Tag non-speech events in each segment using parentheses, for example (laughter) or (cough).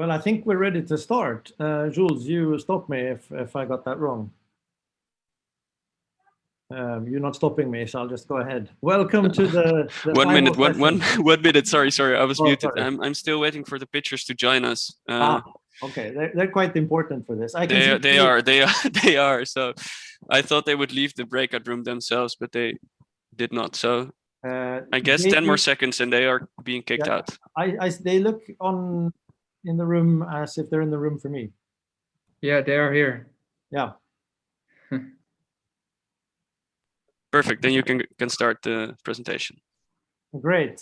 Well, I think we're ready to start. Uh, Jules, you stop me if, if I got that wrong. Um, you're not stopping me, so I'll just go ahead. Welcome to the, (laughs) the one minute, one, one, (laughs) one minute. Sorry, sorry, I was oh, muted. I'm, I'm still waiting for the pitchers to join us. Uh, ah, okay, they're, they're quite important for this. I can they, they are, they are, (laughs) they are. So I thought they would leave the breakout room themselves, but they did not. So uh, I guess 10 more seconds and they are being kicked yeah, out. I, I, they look on in the room as if they're in the room for me. Yeah, they are here. Yeah. (laughs) Perfect. Then you can can start the presentation. Great.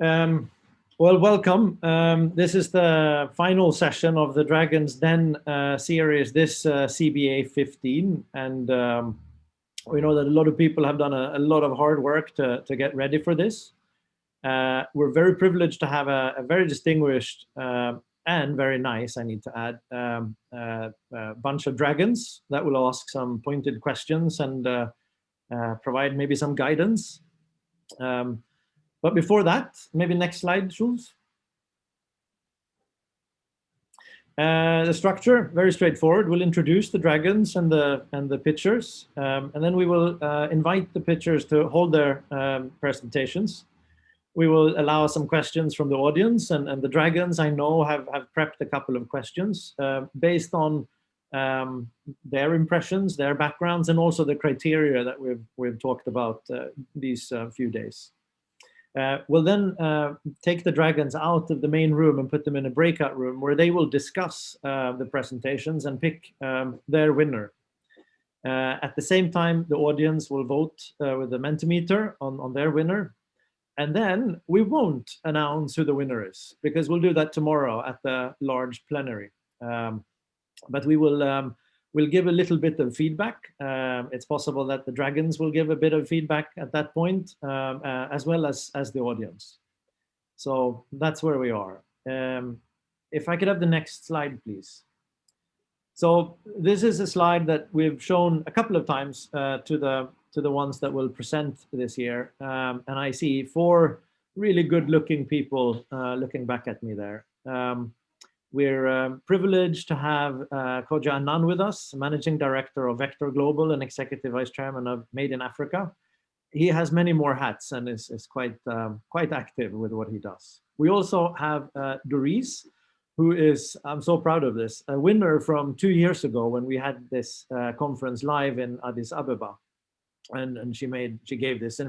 Um, well, welcome. Um, this is the final session of the Dragon's Den uh, series, this uh, CBA 15. And um, we know that a lot of people have done a, a lot of hard work to, to get ready for this. Uh, we're very privileged to have a, a very distinguished uh, and very nice, I need to add, um, uh, a bunch of dragons that will ask some pointed questions and uh, uh, provide maybe some guidance. Um, but before that, maybe next slide, Jules. Uh, the structure, very straightforward. We'll introduce the dragons and the and the pitchers, um, and then we will uh, invite the pitchers to hold their um, presentations. We will allow some questions from the audience, and, and the dragons I know have, have prepped a couple of questions uh, based on um, their impressions, their backgrounds, and also the criteria that we've, we've talked about uh, these uh, few days. Uh, we'll then uh, take the dragons out of the main room and put them in a breakout room where they will discuss uh, the presentations and pick um, their winner. At the same time, the audience will vote with the Mentimeter on, on their winner. And then we won't announce who the winner is because we'll do that tomorrow at the large plenary. Um, but we will um, we'll give a little bit of feedback. Um, it's possible that the dragons will give a bit of feedback at that point, um, uh, as well as, as the audience. So that's where we are. Um, if I could have the next slide, please. So this is a slide that we've shown a couple of times uh, to the to the ones that will present this year. Um, and I see four really good looking people uh, looking back at me there. Um, we're um, privileged to have uh, Kodjo Annan with us, Managing Director of Vector Global and Executive Vice Chairman of Made in Africa. He has many more hats and is, is quite, um, quite active with what he does. We also have uh, Doris, who is, I'm so proud of this, a winner from two years ago when we had this uh, conference live in Addis Ababa. And, and she made, she gave this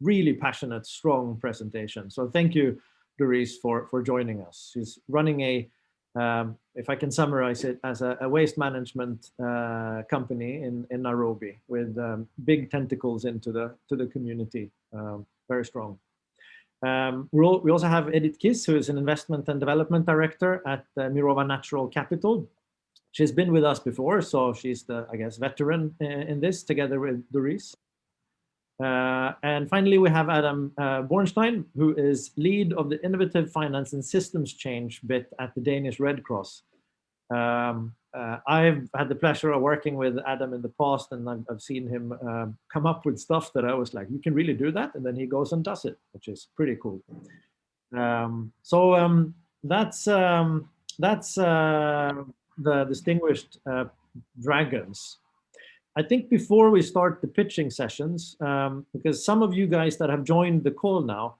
really passionate, strong presentation. So thank you, Doris, for, for joining us. She's running a um, if I can summarize it as a, a waste management uh, company in, in Nairobi with um, big tentacles into the to the community, um, very strong. Um, we we also have Edith Kiss, who is an investment and development director at uh, Mirova Natural Capital. She's been with us before, so she's the, I guess, veteran in, in this together with Doris. Uh, and finally, we have Adam uh, Bornstein, who is lead of the Innovative Finance and Systems Change bit at the Danish Red Cross. Um, uh, I've had the pleasure of working with Adam in the past, and I've, I've seen him um, come up with stuff that I was like, you can really do that? And then he goes and does it, which is pretty cool. Um, so um, that's, um, that's uh, the distinguished uh, dragons. I think before we start the pitching sessions, um, because some of you guys that have joined the call now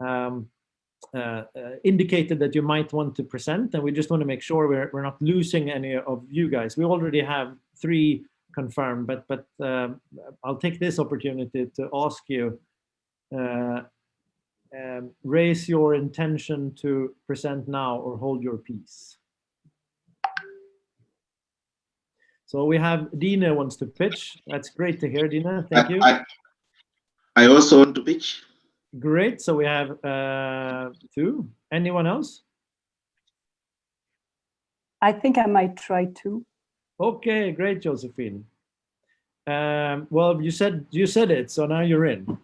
um, uh, uh, indicated that you might want to present, and we just want to make sure we're, we're not losing any of you guys. We already have three confirmed, but, but uh, I'll take this opportunity to ask you, uh, um, raise your intention to present now or hold your peace. So we have Dina wants to pitch. That's great to hear, Dina. Thank you. I, I also want to pitch. Great. So we have uh, two. Anyone else? I think I might try to. Okay, great, Josephine. Um, well, you said you said it, so now you're in.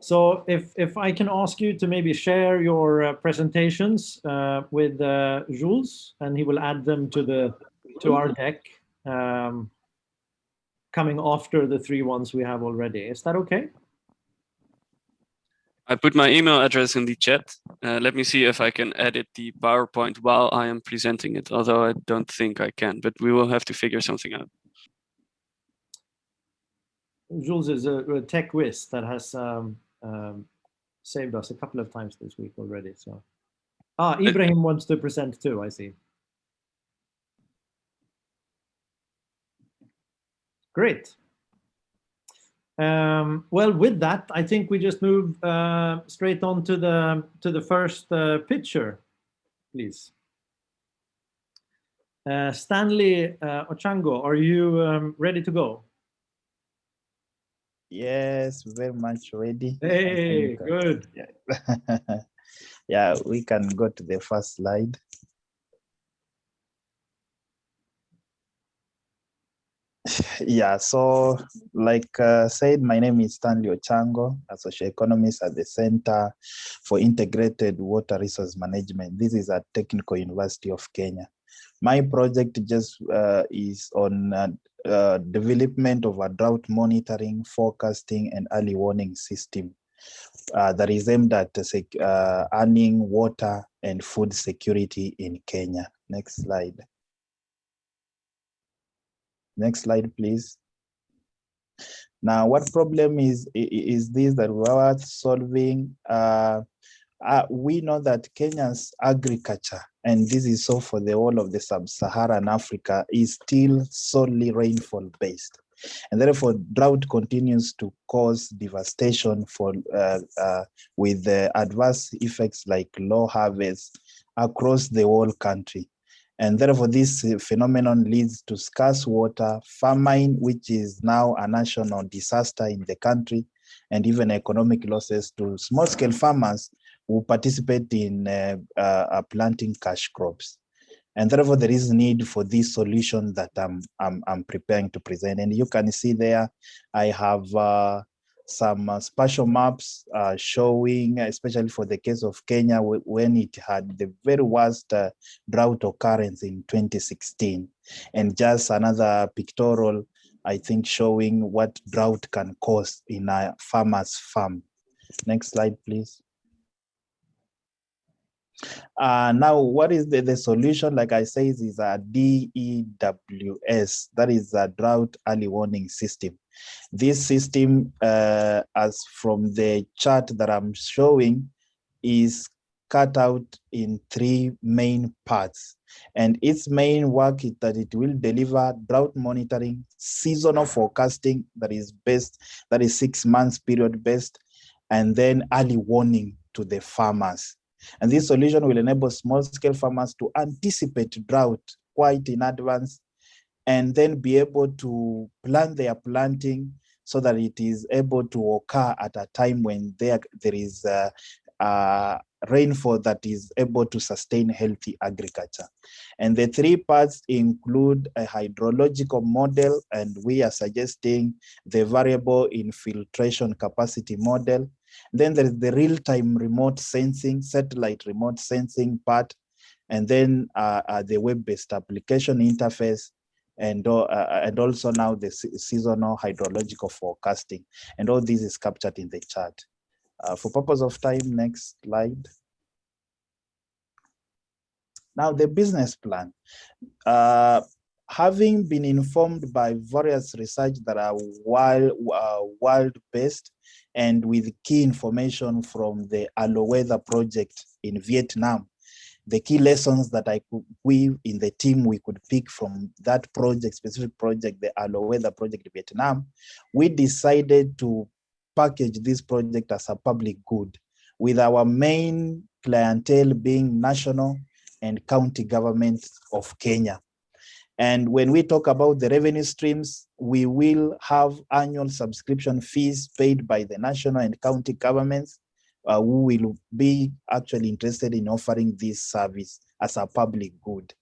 So if if I can ask you to maybe share your uh, presentations uh, with uh, Jules, and he will add them to the to our deck um, coming after the three ones we have already. Is that okay? I put my email address in the chat. Uh, let me see if I can edit the PowerPoint while I am presenting it, although I don't think I can, but we will have to figure something out. Jules is a, a tech whiz that has um, um, saved us a couple of times this week already. So, ah, Ibrahim wants to present too. I see. Great. Um, well, with that, I think we just move uh, straight on to the to the first uh, picture, please. Uh, Stanley uh, Ochango, are you um, ready to go? Yes, very much ready. Hey, think, uh, good. Yeah. (laughs) yeah, we can go to the first slide. (sighs) Yeah, so like uh, said, my name is Stanley Ochango, a social economist at the Center for Integrated Water Resource Management. This is at Technical University of Kenya. My project just uh, is on uh, uh, development of a drought monitoring, forecasting, and early warning system uh, that is aimed at uh, earning water and food security in Kenya. Next slide. Next slide, please. Now, what problem is is this that we are solving? Uh, uh, we know that Kenya's agriculture, and this is so for the whole of the sub-Saharan Africa, is still solely rainfall based. And therefore, drought continues to cause devastation for uh, uh, with adverse effects like low harvest across the whole country. And therefore, this phenomenon leads to scarce water, famine, which is now a national disaster in the country, and even economic losses to small-scale farmers who participate in uh, uh, planting cash crops. And therefore, there is need for this solution that I'm, I'm, I'm preparing to present. And you can see there, I have uh, some uh, spatial maps uh, showing, especially for the case of Kenya, when it had the very worst uh, drought occurrence in 2016. And just another pictorial, I think, showing what drought can cause in a farmer's farm. Next slide, please. Uh, now, what is the, the solution? Like I say, is a DEWS, that is a drought early warning system. This system, uh, as from the chart that I'm showing, is cut out in three main parts. And its main work is that it will deliver drought monitoring, seasonal forecasting that is best, that is six months period based, and then early warning to the farmers. And this solution will enable small scale farmers to anticipate drought quite in advance and then be able to plan their planting so that it is able to occur at a time when there, there is uh, rainfall that is able to sustain healthy agriculture. And the three parts include a hydrological model, and we are suggesting the variable infiltration capacity model. Then there is the real-time remote sensing, satellite remote sensing part, and then uh, uh, the web-based application interface, and, uh, and also now the seasonal hydrological forecasting. And all this is captured in the chart. Uh, for purpose of time, next slide. Now the business plan. Uh, having been informed by various research that are wild, uh, world-based and with key information from the Alo Weather project in Vietnam, the key lessons that I could, we in the team, we could pick from that project, specific project, the Alo Weather project Vietnam, we decided to package this project as a public good with our main clientele being national and county governments of Kenya. And when we talk about the revenue streams, we will have annual subscription fees paid by the national and county governments uh, who will be actually interested in offering this service as a public good.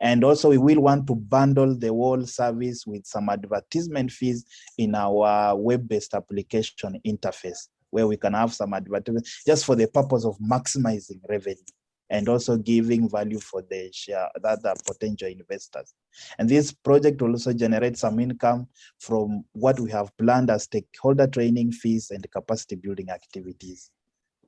And also we will want to bundle the whole service with some advertisement fees in our web-based application interface, where we can have some advertisement just for the purpose of maximizing revenue and also giving value for the share that the potential investors. And this project will also generate some income from what we have planned as stakeholder training fees and capacity building activities.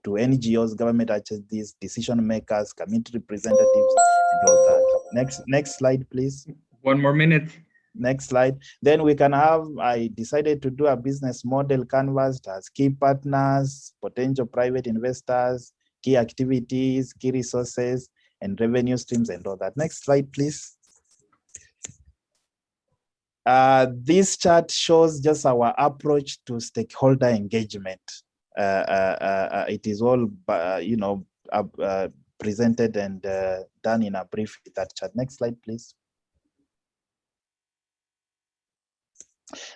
To NGOs, government agencies, decision makers, community representatives, and all that. Next, next slide, please. One more minute. Next slide. Then we can have, I decided to do a business model canvas that has key partners, potential private investors, key activities, key resources, and revenue streams and all that. Next slide, please. Uh, this chart shows just our approach to stakeholder engagement. Uh, uh, uh, it is all, you know, presented and done in a brief that chart. Next slide, please.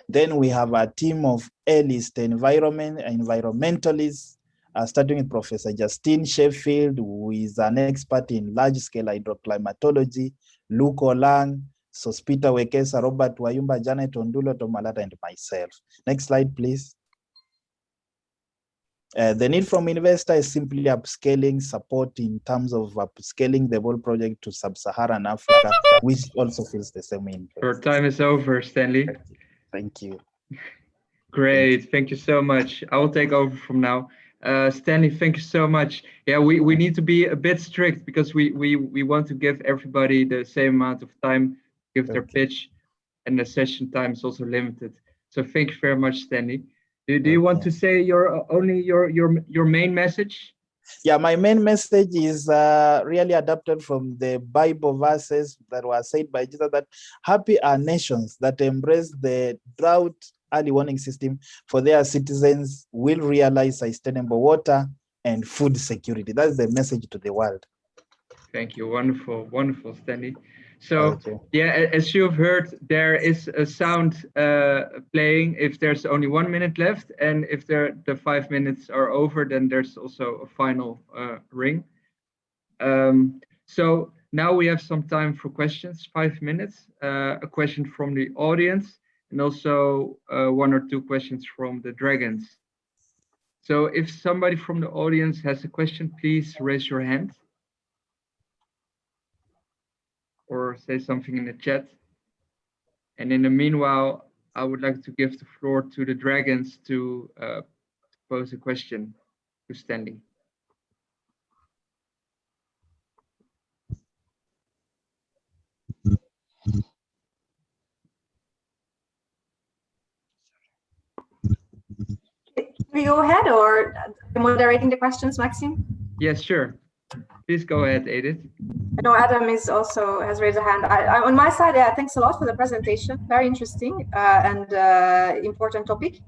Then we have a team of A-list environment environmentalists, uh, starting with Professor Justin Sheffield, who is an expert in large-scale hydroclimatology, Luke Lang, Sospita Wekesa, Robert Wayumba, Janet Ondulo, Tomalata, and myself. Next slide, please. Uh, the need from investor is simply upscaling support in terms of upscaling the whole project to sub-Saharan Africa, which also feels the same in. Your time is over, Stanley. Thank you. Great, thank you so much. I will take over from now. Uh, Stanley, thank you so much. Yeah, we, we need to be a bit strict because we, we, we want to give everybody the same amount of time, give their pitch, and the session time is also limited. So thank you very much, Stanley. Do, do you want to say your only your your your main message? Yeah, my main message is uh, really adapted from the Bible verses that were said by Jesus that happy are nations that embrace the drought early warning system for their citizens will realize sustainable water and food security. That's the message to the world. Thank you. Wonderful, wonderful, Stanley. So yeah, as you've heard, there is a sound uh, playing if there's only one minute left, and if there the five minutes are over, then there's also a final uh, ring. Um, so now we have some time for questions, five minutes, uh, a question from the audience, and also uh, one or two questions from the dragons. So if somebody from the audience has a question, please raise your hand. Or say something in the chat. And in the meanwhile, I would like to give the floor to the dragons to uh, pose a question to Stanley. Can we go ahead or moderating the questions, Maxim? Yes, sure. Please go ahead, Edith. I know Adam is also has raised a hand. I, I, on my side, yeah, thanks a lot for the presentation. Very interesting uh, and uh, important topic.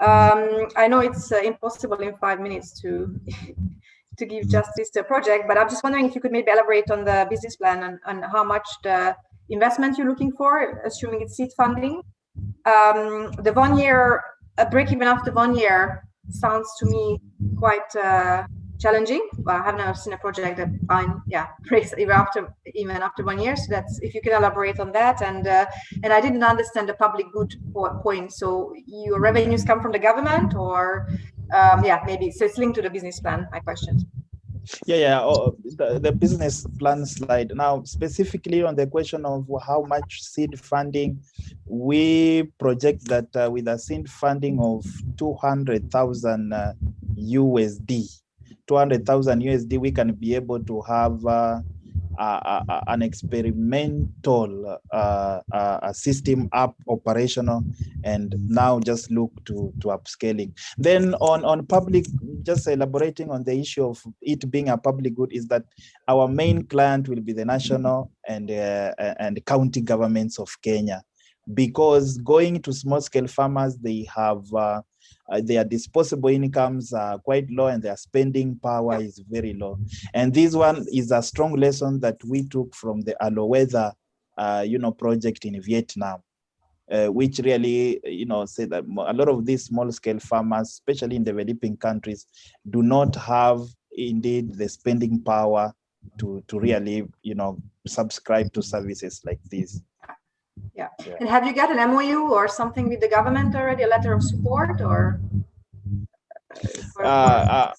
Um, I know it's uh, impossible in five minutes to (laughs) to give justice to a project, but I'm just wondering if you could maybe elaborate on the business plan and, and how much the investment you're looking for, assuming it's seed funding. Um, the one year, a break even after one year sounds to me quite uh, challenging. Well, I have never seen a project that I'm yeah (laughs) breaks even after even after one year. So that's if you can elaborate on that. And uh, and I didn't understand the public good point. So your revenues come from the government, or um, yeah, maybe so it's linked to the business plan. My question. Yeah, yeah, oh, the, the business plan slide. Now, specifically on the question of how much seed funding, we project that uh, with a seed funding of 200,000 uh, USD, 200,000 USD, we can be able to have uh, an experimental uh, uh, system up operational and now just look to, to upscaling. Then on, on public, just elaborating on the issue of it being a public good is that our main client will be the national and, uh, and county governments of Kenya because going to small scale farmers, they have uh, uh, their disposable incomes are quite low and their spending power is very low. And this one is a strong lesson that we took from the Aloe Weather, uh, you know, project in Vietnam. Uh, which really, you know, say that a lot of these small scale farmers, especially in developing countries, do not have indeed the spending power to, to really, you know, subscribe to services like this. Yeah. yeah. And have you got an MOU or something with the government already, a letter of support or? Uh, uh,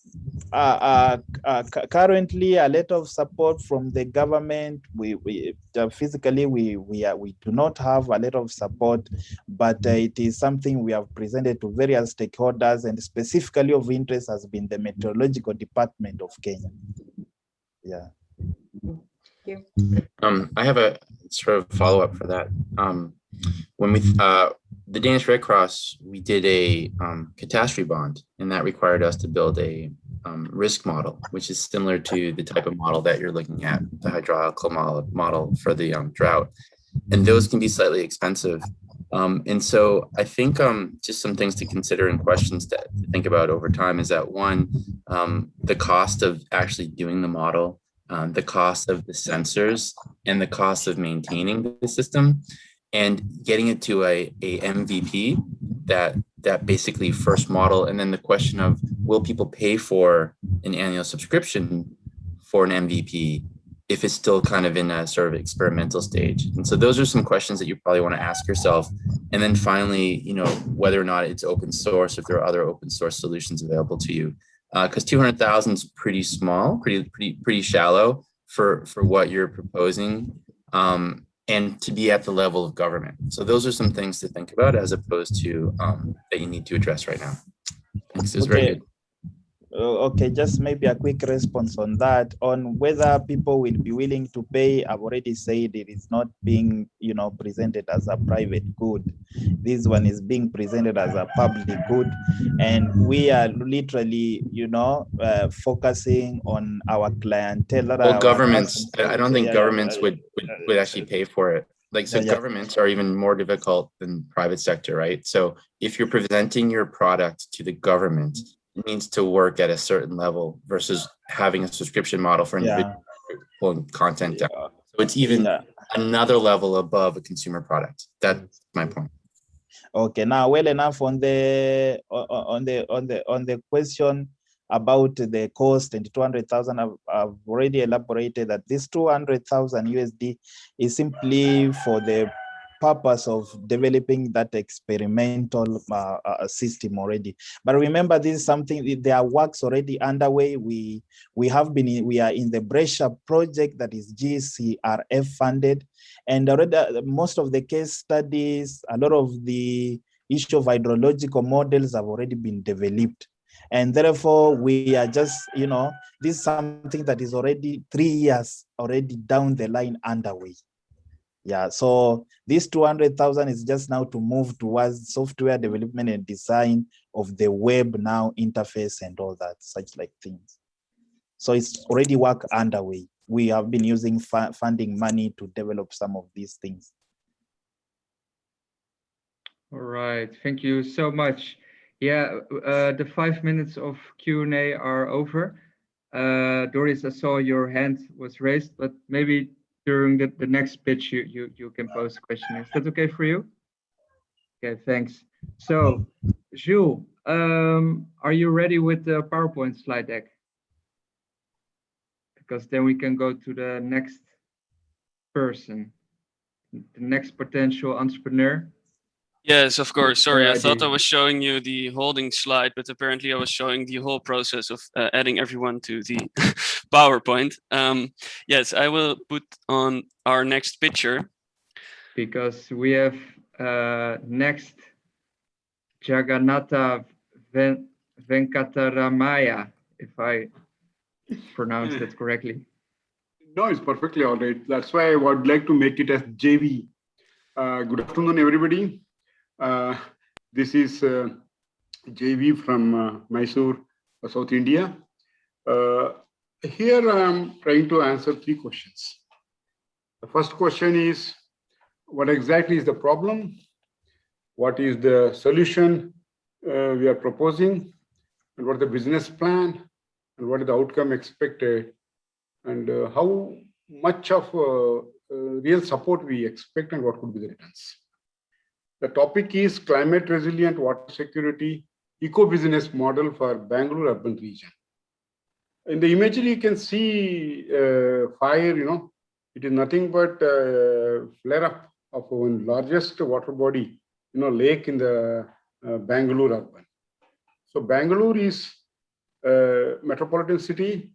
uh, uh, uh, currently a lot of support from the government. We, we uh, physically we we are, we do not have a lot of support, but uh, it is something we have presented to various stakeholders, and specifically of interest has been the meteorological department of Kenya. Yeah. Thank you. Um, I have a sort of follow up for that. Um, when we, uh, the Danish Red Cross, we did a um, catastrophe bond, and that required us to build a um, risk model, which is similar to the type of model that you're looking at, the hydraulical model, model for the um, drought. And those can be slightly expensive. Um, and so I think um, just some things to consider and questions to think about over time is that one, the cost of actually doing the model, um, the cost of the sensors, and the cost of maintaining the system and getting it to a, a MVP that that basically first model. And then the question of will people pay for an annual subscription for an MVP if it's still kind of in a sort of experimental stage? And so those are some questions that you probably want to ask yourself. And then finally you know whether or not it's open source if there are other open source solutions available to you because uh, 200,000 is pretty small pretty pretty pretty shallow for for what you're proposing um, and to be at the level of government. So those are some things to think about as opposed to um, that you need to address right now. Thanks, Okay. Uh, Okay, just maybe a quick response on that, on whether people will be willing to pay. I've already said it is not being, you know, presented as a private good. This one is being presented as a public good. And we are literally, you know, uh, focusing on our clientele. Well, governments. I don't think governments would, would, would actually pay for it. Like, so Yeah, yeah. governments are even more difficult than private sector, right? So if you're presenting your product to the government, it needs to work at a certain level versus having a subscription model for Yeah. individual pulling content down. Yeah. So it's even Yeah. another level above a consumer product. That's my point. Okay, now well enough on the o- o- on the on the on the question about the cost and 200,000 I've, I've already elaborated that this 200,000 USD is simply for the purpose of developing that experimental uh, uh, system already but remember this is something there are works already underway we we have been in, we are in the BRECcIA project that is GCRF funded and already uh, most of the case studies, a lot of the issue of hydrological models have already been developed. And therefore, we are just, you know, this is something that is already three years already down the line underway. Yeah, so this 200,000 is just now to move towards software development and design of the web now interface and all that, such like things. So it's already work underway. We have been using funding money to develop some of these things. All right, thank you so much. Yeah, uh, the five minutes of Q&A are over. Uh, Doris, I saw your hand was raised, but maybe during the, the next pitch, you, you, you can pose a question. Is that okay for you? Okay, thanks. So, Jules, um, are you ready with the PowerPoint slide deck? Because then we can go to the next person, the next potential entrepreneur. Yes, of course. Sorry, I thought I was showing you the holding slide, but apparently I was showing the whole process of uh, adding everyone to the (laughs) PowerPoint. Um, yes, I will put on our next picture. because we have uh, next Jagannatha Ven- Venkataramaya, if I pronounce that correctly. (laughs) No, it's perfectly all right. That's why I would like to make it as JV. Uh, good afternoon, everybody. Uh, this is uh, JV from uh, Mysore, South India. Uh, here I'm trying to answer three questions. The first question is, what exactly is the problem? What is the solution uh, we are proposing? And what is the business plan? And what is the outcome expected? and how much of real support we expect and what could be the returns. The topic is climate resilient water security eco-business model for Bangalore urban region. In the imagery, you can see uh, fire, you know, it is nothing but uh, flare up of one largest water body, you know, lake in the uh, Bangalore urban. So Bangalore is a metropolitan city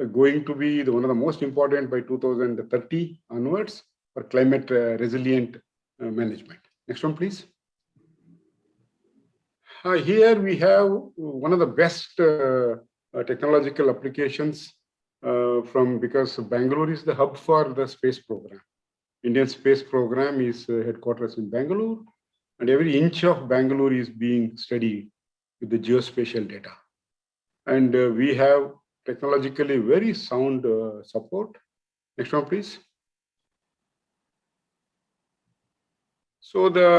uh, going to be the, one of the most important by 2030 onwards for climate uh, resilient uh, management. Next one, please. Uh, here we have one of the best uh, uh, technological applications from because Bangalore is the hub for the space program. Indian space program is headquarters in Bangalore and every inch of Bangalore is being studied with the geospatial data. And we have technologically very sound support. Next one, please. So the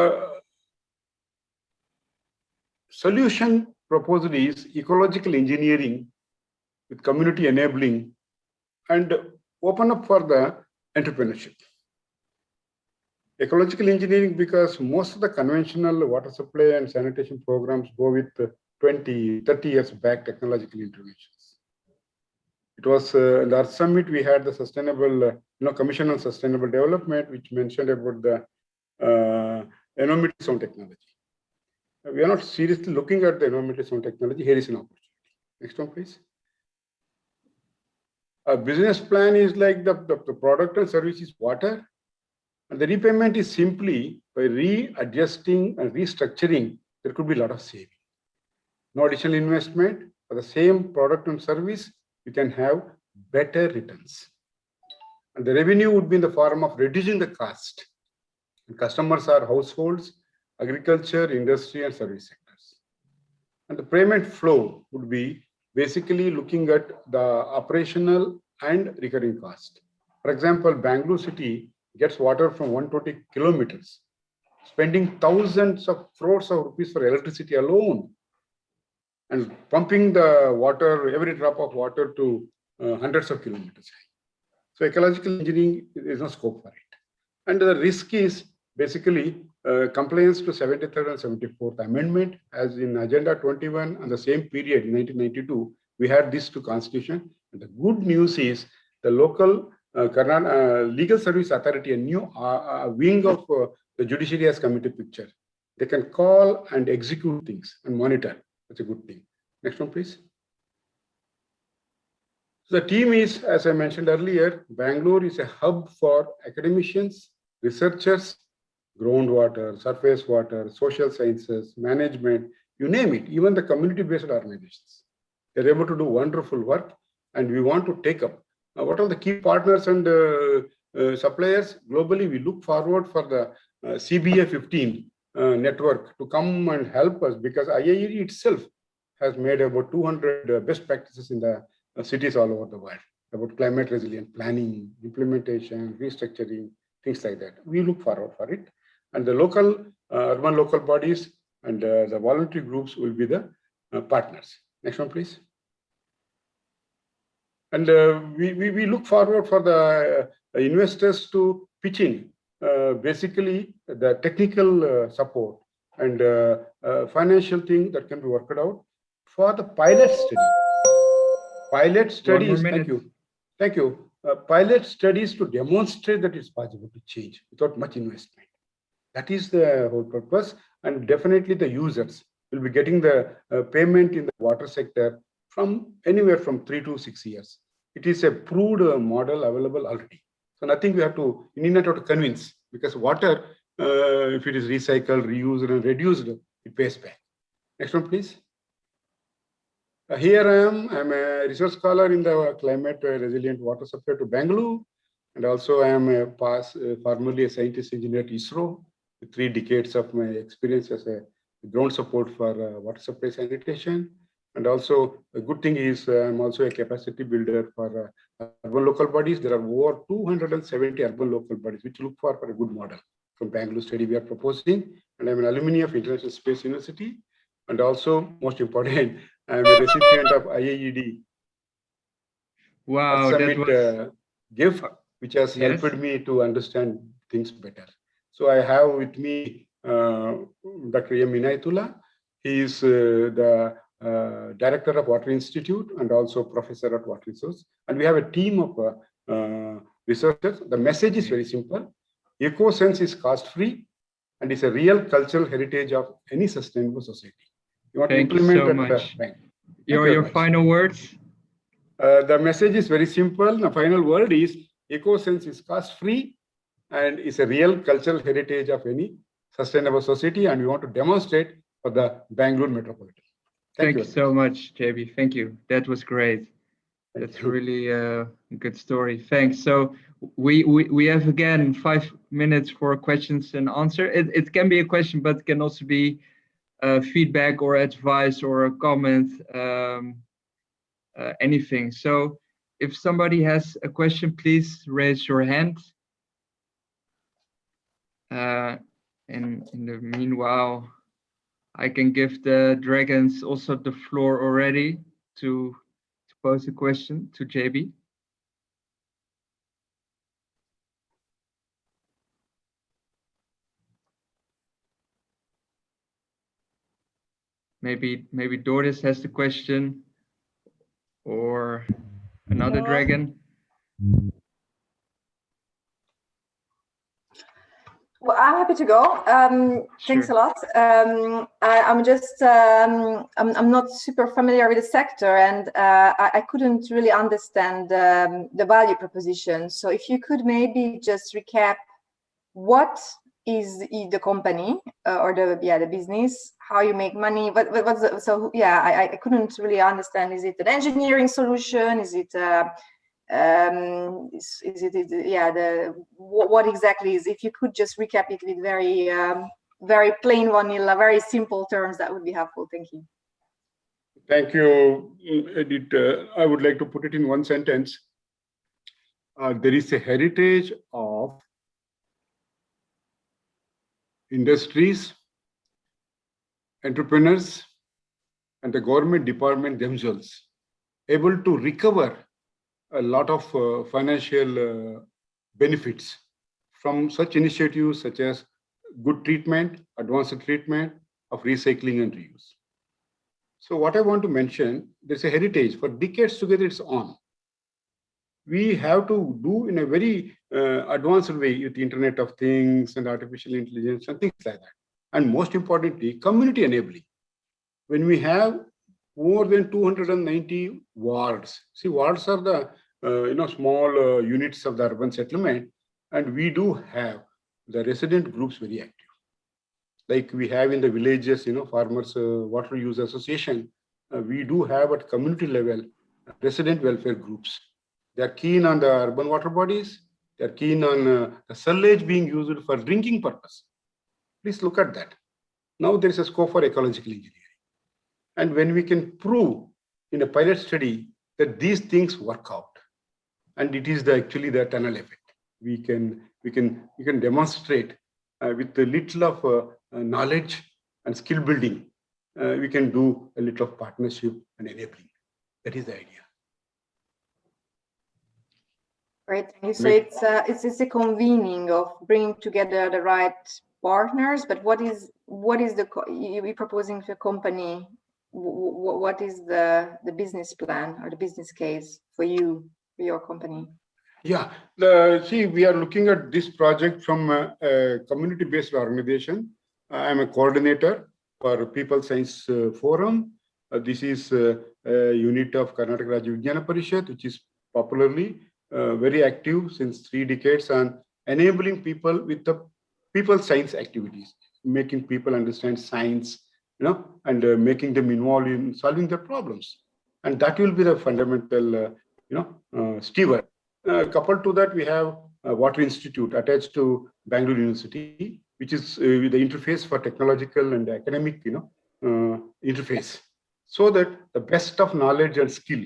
solution proposed is ecological engineering with community enabling and open up for the entrepreneurship. Ecological engineering because most of the conventional water supply and sanitation programs go with 20, 30 years back technological interventions. It was uh, in the Earth Summit, we had the sustainable, uh, you know, Commission on Sustainable Development, which mentioned about the uh, environmental sound technology uh, we are not seriously looking at the environmental sound technology. Here is an opportunity. Next one, please. A business plan is like the, the, the product and service is water. And the repayment is simply by readjusting and restructuring, there could be a lot of saving. No additional investment for the same product and service, you can have better returns. And the revenue would be in the form of reducing the cost. And customers are households agriculture, industry, and service sectors. And the payment flow would be basically looking at the operational and recurring cost. For example, Bangalore city gets water from 120 kilometers, spending thousands of crores of rupees for electricity alone, and pumping the water, every drop of water to uh, hundreds of kilometers high. So ecological engineering is no scope for it. And the risk is basically uh, compliance to 73rd and 74th amendment as in agenda 21 and the same period in 1992 we had this to constitution. And the good news is the local uh, uh, legal service authority a new uh, wing of uh, the judiciary has come into picture. They can call and execute things and monitor. That's a good thing. Next one please. So the team is as i mentioned earlier bangalore is a hub for academicians researchers groundwater, surface water, social sciences, management, you name it, even the community-based organizations. They're able to do wonderful work and we want to take up. Now, what are the key partners and uh, uh, suppliers? Globally, we look forward for the uh, CBA 15 uh, network to come and help us because IIED itself has made about 200 uh, best practices in the uh, cities all over the world about climate resilient planning, implementation, restructuring, things like that. We look forward for it and the local uh, urban local bodies and uh, the voluntary groups will be the uh, partners. Next one, please. And we, we, we look forward for the investors to pitch in basically the technical support and financial thing that can be worked out for the pilot study. Pilot studies, thank you. Thank you. Uh, pilot studies to demonstrate that it's possible to change without much investment. That is the whole purpose. And definitely the users will be getting the uh, payment in the water sector from anywhere from three to six years. It is a proved uh, model available already. So nothing we have to, you need not have to convince because water, uh, if it is recycled, reused and reduced, it pays back. Next one, please. Uh, here I am, I'm a research scholar in the climate uh, resilient water supply to Bangalore. And also I am a past, uh, formerly a scientist engineer at ISRO three decades of my experience as a ground support for uh, water supply sanitation. And also a good thing is uh, I'm also a capacity builder for uh, urban local bodies. There are over 270 urban local bodies, which look for, for a good model from Bangalore study we are proposing. And I'm an alumni of International Space University. And also, most important, (laughs) I'm a recipient of IIED. Wow, Summit, that was... uh, gift, which has yes. helped me to understand things better. So I have with me uh, Dr. M. Inayatullah. He is uh, the uh, director of Water Institute and also professor at Water Resource. And we have a team of uh, uh, researchers. The message is very simple. EcoSense is cost-free and is a real cultural heritage of any sustainable society. You want Thank to implement you so much. Your, your final words? Uh, the message is very simple. The final word is EcoSense is cost-free and is a real cultural heritage of any sustainable society. And we want to demonstrate for the Bangalore metropolitan. Thank, you so much, JV. Thank you. That was great. Thank That's you. really a good story. Thanks. So we, we we have again five minutes for questions and answer. It it can be a question, but can also be uh, feedback or advice or a comment, um, uh, anything. So if somebody has a question, please raise your hand. Uh, in in the meanwhile, I can give the dragons also the floor already to to pose a question to JV. Maybe maybe Doris has the question or another No. dragon. Well, I'm happy to go. Um, thanks a lot. Um, I, I'm just, um, I'm, I'm not super familiar with the sector and uh, I, I couldn't really understand um, the value proposition. So if you could maybe just recap what is the company uh, or the, yeah, the business, how you make money, what, what, what's the, so yeah, I, I couldn't really understand. Is it an engineering solution? Is it, uh, um is, is it is it- yeah the what, what exactly is if you could just recap it with very um very plain vanilla very simple terms that would be helpful thank you Thank you, Edith. Uh, I would like to put it in one sentence. Uh, there is a heritage of industries, entrepreneurs, and the government department themselves able to recover a lot of uh, financial uh, benefits from such initiatives such as good treatment, advanced treatment of recycling and reuse. So what I want to mention, there's a heritage for decades together it's on. We have to do in a very uh, advanced way with the Internet of Things and artificial intelligence and things like that. And most importantly, community enabling. When we have more than 290 wards, see wards are the you know small uh, units of the urban settlement, and we do have the resident groups very active like we have in the villages, you know, farmers uh, water use association, uh, we do have at community level resident welfare groups. They are keen on the urban water bodies. They are keen on uh, the sewage being used for drinking purpose. Please look at that. Now there is a scope for ecological engineering. And when we can prove in a pilot study that these things work out, and it is the actually the tunnel effect, we can we can we can demonstrate uh, with a little of uh, uh, knowledge and skill building, uh, we can do a little of partnership and enabling. That is the idea. Right. thank you so it's uh, it's it's a convening of bringing together the right partners but what is what is the you proposing to a company Wh- wh- what is the the business plan or the business case for you your company Yeah, the, see, we are looking at this project from a, a community-based organization. I'm a coordinator for People Science uh, Forum. Uh, this is uh, a unit of Karnataka Rajya Vijnana Parishad, which is popularly uh, very active since three decades on enabling people with the people science activities, making people understand science, you know, and uh, making them involved in solving their problems. And that will be the fundamental, uh, you know, uh, steward. Uh, coupled to that, we have a Water Institute attached to Bangalore University, which is uh, the interface for technological and academic, you know, uh, interface, so that the best of knowledge and skill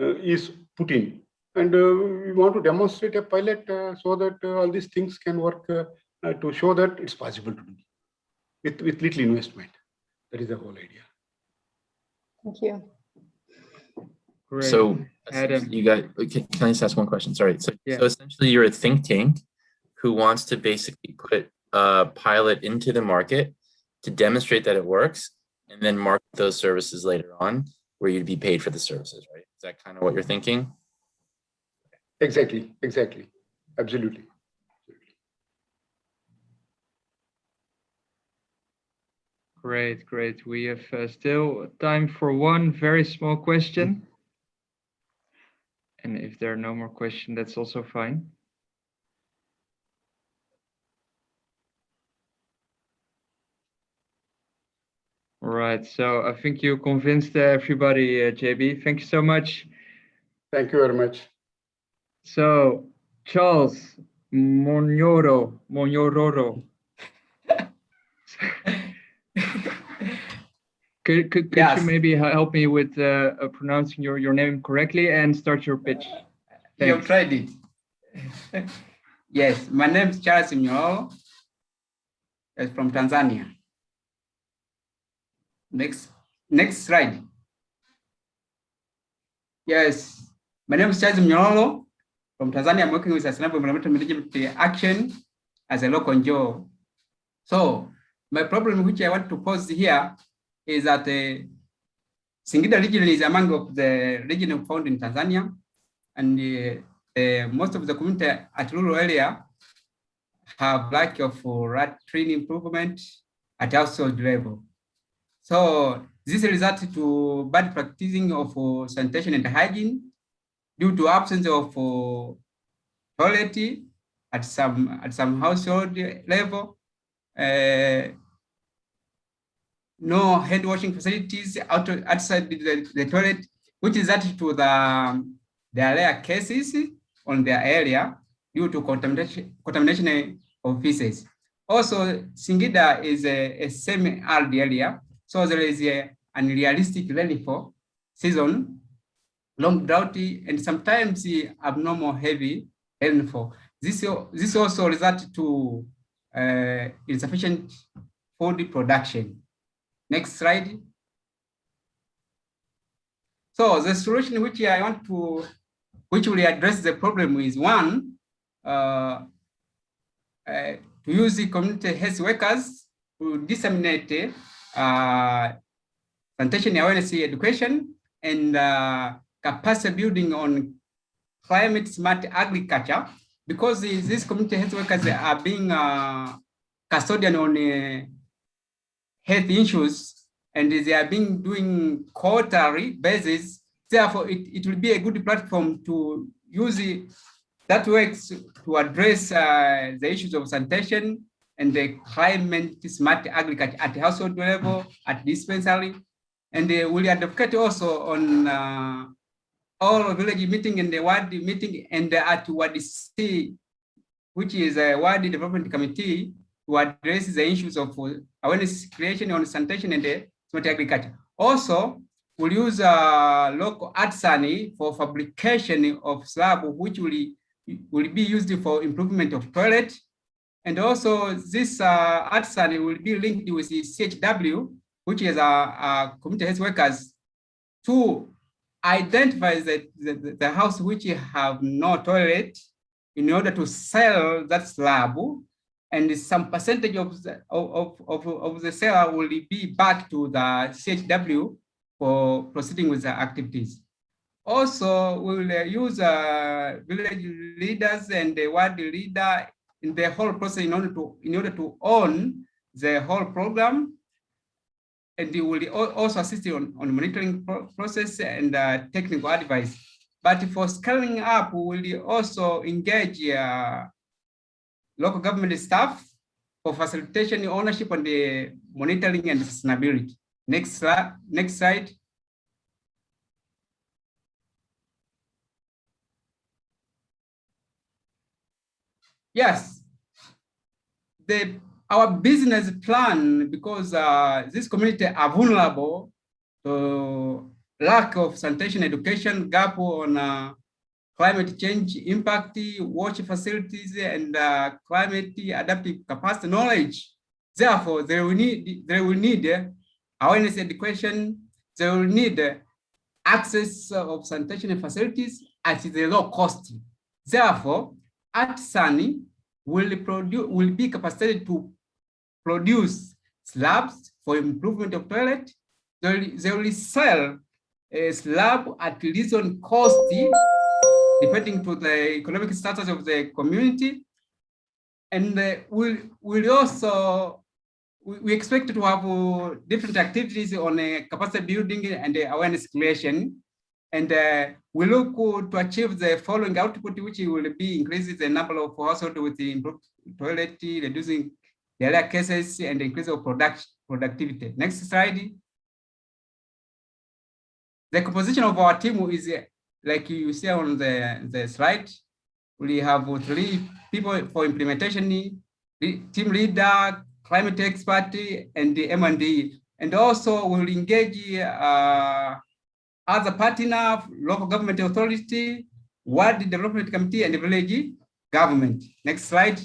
uh, is put in. And uh, we want to demonstrate a pilot uh, so that uh, all these things can work uh, uh, to show that it's possible to do with, with little investment. That is the whole idea. thank you Great. So Adam. you got, can, can I just ask one question? Sorry. So, Yeah. so essentially you're a think tank who wants to basically put a pilot into the market to demonstrate that it works and then market those services later on where you'd be paid for the services, right? Is that kind of what you're thinking? Exactly, exactly, absolutely. Great, great. We have uh, still time for one very small question. And if there are no more questions, that's also fine. All right, so I think you convinced everybody, uh, JV. Thank you so much. Thank you very much. So, Charles Monoro, Monyororo. Could could, could Yes. you maybe help me with uh, uh, pronouncing your, your name correctly and start your pitch? You've tried it. yes, my name is Charles Mnyolo. It's from Tanzania. Next, next slide. Yes, my name is Charles Mnyolo from Tanzania. I'm working with Sustainable Environmental Management Action as a local NGO. So my problem which I want to pose here is that uh, Singida region is among of the region found in Tanzania and uh, most of the community at rural area have lack of uh, latrine improvement at household level. So this results to bad practicing of uh, sanitation and hygiene due to absence of uh, toilet at some at some household level, uh, no hand washing facilities out, outside the, the toilet, which is that to the are cases on their area due to contamination, contamination of feces. Also, Singida is a, a semi-arid area, so there is a unrealistic rainfall season, long droughty, and sometimes abnormal heavy rainfall. This, this also results to uh, insufficient food production. Next slide. So the solution which I want to which will address the problem is one, uh, uh, to use the community health workers to disseminate uh, sanitation awareness education and uh, capacity building on climate smart agriculture because these community health workers are being uh, custodian on uh, health issues and they are being doing quarterly basis Therefore, it, it will be a good platform to use it. That works to address uh, the issues of sanitation and the climate smart agriculture at household level, at dispensary, and they will advocate also on uh, all village meeting and the ward meeting and at Ward C, which is a ward development committee to address the issues of awareness creation on sanitation and the smart agriculture. Also, we'll use uh, local artisan for fabrication of slab, which will, will be used for improvement of toilet. And also this uh, artisan will be linked with the CHW, which is our, our community health workers to identify the, the, the house which have no toilet in order to sell that slab and some percentage of the, of, of, of the seller will be back to the CHW for proceeding with the activities. Also, we will uh, use uh, village leaders and the ward leader in the whole process in order to in order to own the whole program. And they will also assist on, on monitoring pro process and uh, technical advice. But for scaling up, we will also engage uh, local government staff for facilitation, ownership, and the monitoring and sustainability. Next slide. Next slide. Yes, the our business plan because uh, this community are vulnerable to lack of sanitation education, gap on uh, climate change impact, wash facilities, and uh, climate adaptive capacity knowledge. Therefore, they will need they will need awareness education. They will need access of sanitation facilities at the low cost. Therefore, artisan will produce will be capacitated to produce slabs for improvement of toilet. They will, they will sell a slab at reasonable cost, depending to the economic status of the community. And uh, we'll, we'll also we, we expect to have uh, different activities on uh, capacity building and uh, awareness creation. And uh, we look to achieve the following output, which will be increases the number of households with the improved toilet, reducing diarrhea cases, and increase of product productivity. Next slide. The composition of our team is like you see on the, the slide. We have three people for implementation, team leader, climate expert, and the M&D. And also we'll engage uh, other partner, local government authority, world development committee, and village government. Next slide.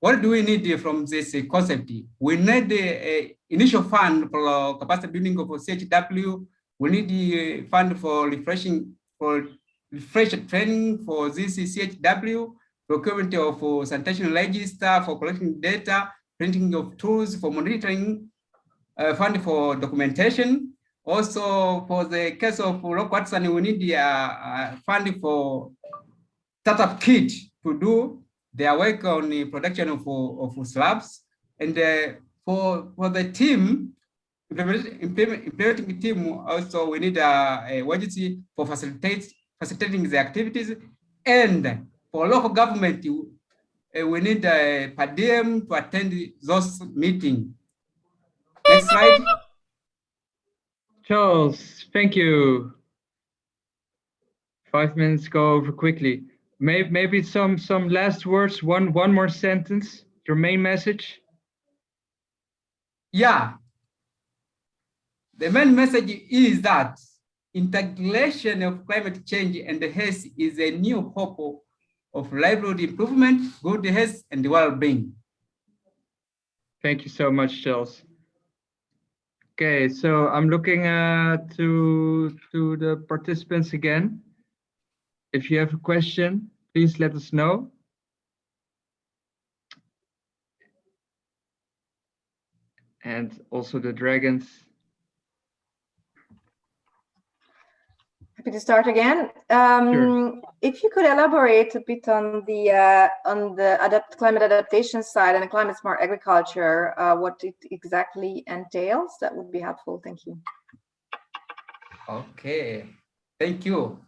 What do we need from this concept? We need the initial fund for capacity building of CHW. We need the fund for refreshing, for refresh training for this CHW, procurement of sanitation register for collecting data, printing of tools for monitoring, uh, fund for documentation. Also, for the case of local artisan, we need a, a fund for startup kit to do their work on the production of, of slabs. And uh, for, for the team, implementing team, also we need a, a agency for facilitate, facilitating the activities. And for local government, uh, we need a per diem to attend those meetings. Next slide. Charles, thank you. Five minutes go over quickly. Maybe, maybe some some last words. One one more sentence. Your main message. Yeah. The main message is that integration of climate change and the health is a new hope of livelihood improvement, good health, and well-being. Thank you so much, Charles. Okay, so I'm looking uh, to to the participants again. If you have a question, please let us know. And also the dragons. Happy to start again. Um, Sure. If you could elaborate a bit on the uh, on the adapt climate adaptation side and the climate smart agriculture, uh, what it exactly entails, that would be helpful. Thank you. Okay, thank you.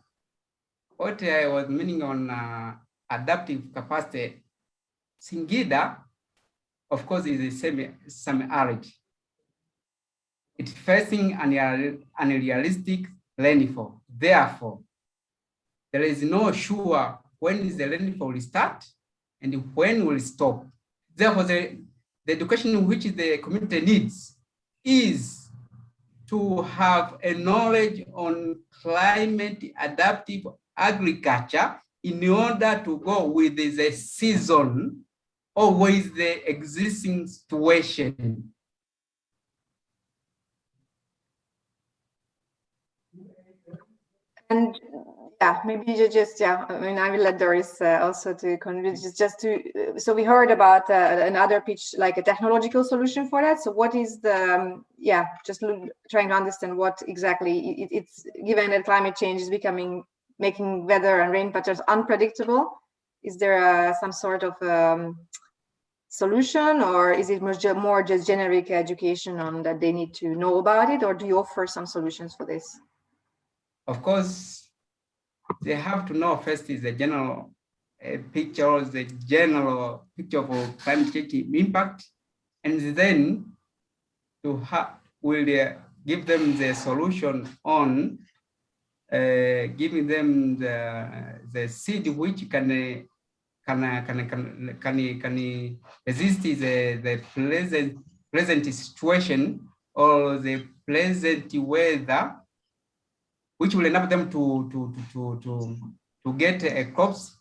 What I was meaning on uh, adaptive capacity, Singida, of course, is a semi semi-arid. It's facing an unrealistic rainfall. Therefore, there is no sure when is the rainfall will start and when will stop. Therefore, the, the education which the community needs is to have a knowledge on climate adaptive agriculture in order to go with the season or with the existing situation. And yeah, maybe you just, yeah, I mean, I will let Doris uh, also to convince, just, just to, uh, so we heard about uh, another pitch, like a technological solution for that. So what is the, um, yeah, just look, trying to understand what exactly it, it's, given that climate change is becoming, making weather and rain patterns unpredictable, is there uh, some sort of um, solution or is it more just generic education on that they need to know about it or do you offer some solutions for this? Of course, they have to know first is the general uh, picture, the general picture of climate change impact, and then to will uh, give them the solution on uh, giving them the the seed which can uh, can can can can, can resist the the present present situation or the present weather which will enable them to, to, to, to, to get a crops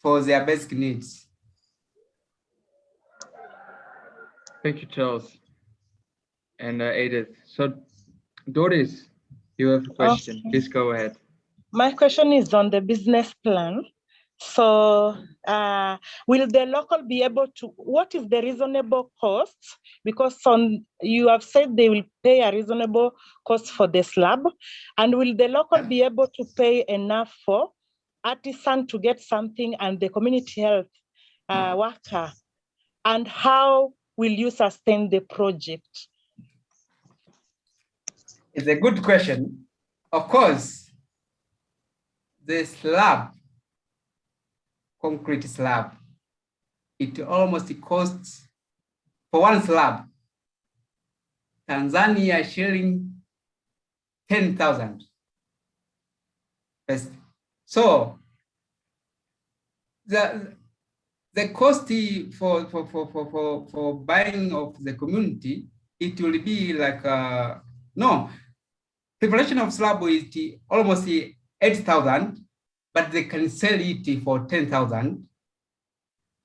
for their basic needs. Thank you, Charles and uh, Edith. So, Doris, you have a question. Okay. Please go ahead. My question is on the business plan. So uh, will the local be able to, what is the reasonable cost? Because on, you have said they will pay a reasonable cost for the slab. And will the local be able to pay enough for artisan to get something and the community health uh, worker? And how will you sustain the project? It's a good question. Of course, the slab, concrete slab, it almost costs for one slab, Tanzania shilling 10,000. So the the cost for for for for for, buying of the community it will be like uh, no. Preparation of slab is almost 8,000, but they can sell it for 10,000.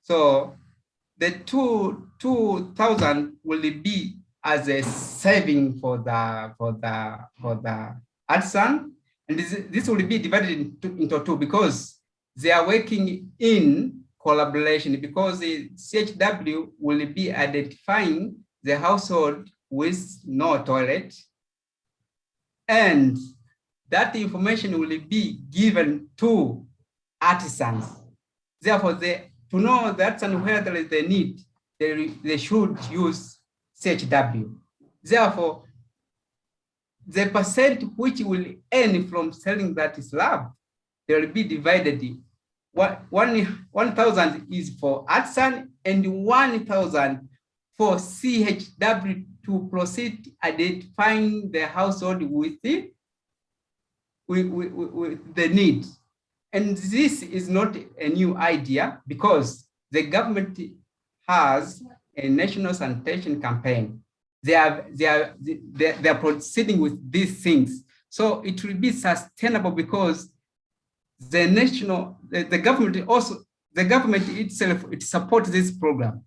So the two 2,000 will be as a saving for the for the for the artisan, and this this will be divided into, into two because they are working in collaboration because the CHW will be identifying the household with no toilet and that information will be given to artisans. Therefore, they, to know that and where there is the need, they, they should use CHW. Therefore, the percent which will earn from selling that slab, they will be divided. One, 1,000 is for artisan and 1,000 for CHW to proceed identifying the household with the, with, the need. And this is not a new idea because the government has a national sanitation campaign. They are, they are, they, they are proceeding with these things. So it will be sustainable because the national, the, the government also, the government itself, it supports this program.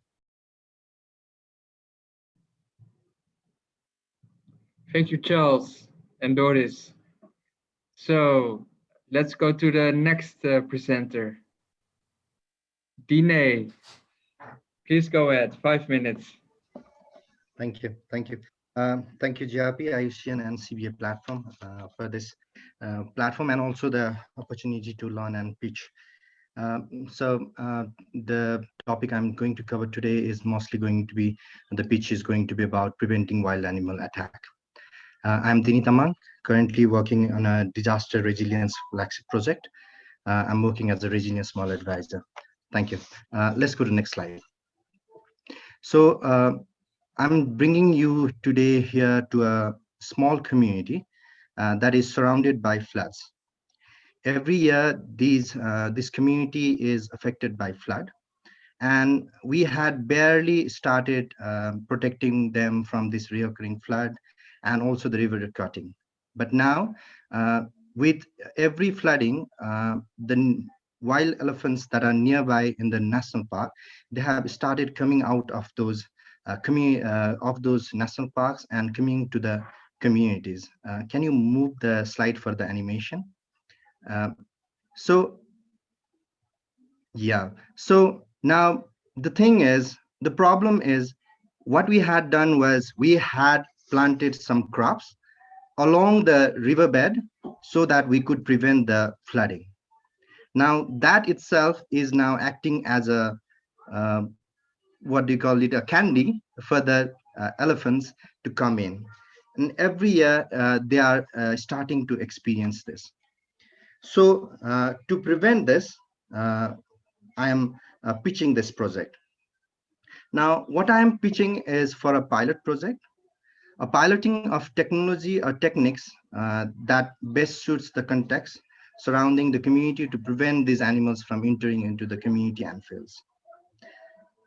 Thank you, Charles and Doris. So let's go to the next uh, presenter. Dine, please go ahead, five minutes. Thank you, thank you. Um, thank you, GRP, IUCN and CBA platform uh, for this uh, platform and also the opportunity to learn and pitch. Um, so uh, the topic I'm going to cover today is mostly going to be, the pitch is going to be about preventing wild animal attack. Uh, I'm Dini Tamang, currently working on a disaster resilience flagship project. Uh, I'm working as a resilience small advisor. Thank you. Uh, let's go to the next slide. So uh, I'm bringing you today here to a small community uh, that is surrounded by floods. Every year, these, uh, this community is affected by flood. And we had barely started protecting them from this reoccurring flood and also the river cutting. But now, uh, with every flooding, uh, the wild elephants that are nearby in the national park, they have started coming out of those uh, uh of those national parks and coming to the communities. Can you move the slide for the animation? So, yeah. So now the thing is, the problem is what we had done was we had planted some crops along the riverbed so that we could prevent the flooding. Now that itself is now acting as a, uh, what do you call it, a candy for the uh, elephants to come in. And every year uh, they are uh, starting to experience this. So uh, to prevent this, uh, I am pitching this project. Now, what I am pitching is for a pilot project a piloting of technology or techniques uh, that best suits the context surrounding the community to prevent these animals from entering into the community and fields.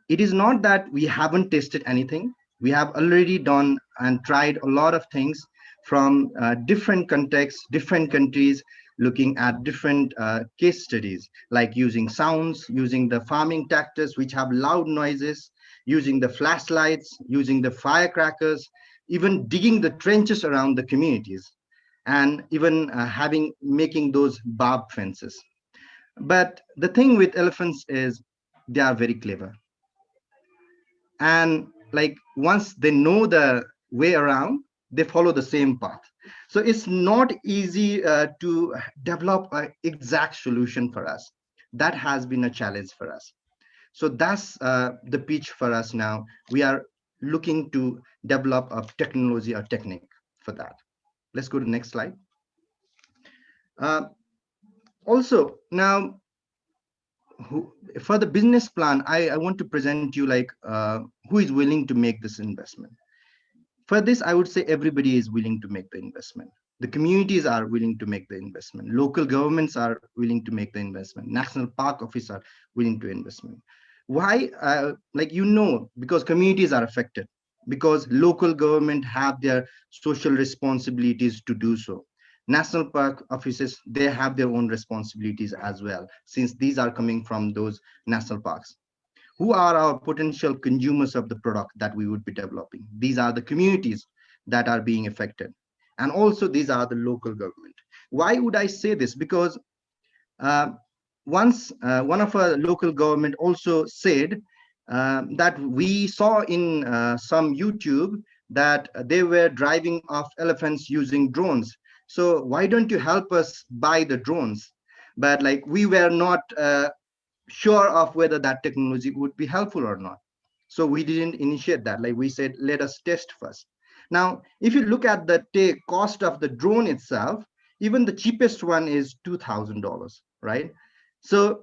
It is not that we haven't tested anything. We have already done and tried a lot of things from uh, different contexts, different countries, looking at different uh, case studies, like using sounds, using the farming tractors, which have loud noises, using the flashlights, using the firecrackers, even digging the trenches around the communities and even uh, having making those barb fences. But the thing with elephants is they are very clever. And like once they know the way around they follow the same path. So it's not easy uh, to develop an exact solution for us. That has been a challenge for us. So that's uh, the pitch for us now. We are looking to develop a technology or technique for that. let's go to the next slide. Uh, also, now, who, for the business plan, I, I want to present you like uh, who is willing to make this investment. For this, I would say everybody is willing to make the investment. The communities are willing to make the investment. Local governments are willing to make the investment. National park office are willing to investment. Why? Uh, like you know, because communities are affected, because local government have their social responsibilities to do so. National park offices they have their own responsibilities as well since these are coming from those national parks. Who are our potential consumers of the product that we would be developing? These are the communities that are being affected. And also these are the local government. Why would i say this? Because uh, once uh, one of our local government also said uh, that we saw in uh, some youtube that they were driving off elephants using drones. So why don't you help us buy the drones? But like we were not uh, sure of whether that technology would be helpful or not. So we didn't initiate that. Like we said let us test first. Now if you look at the cost of the drone itself even the cheapest one is two thousand dollars right so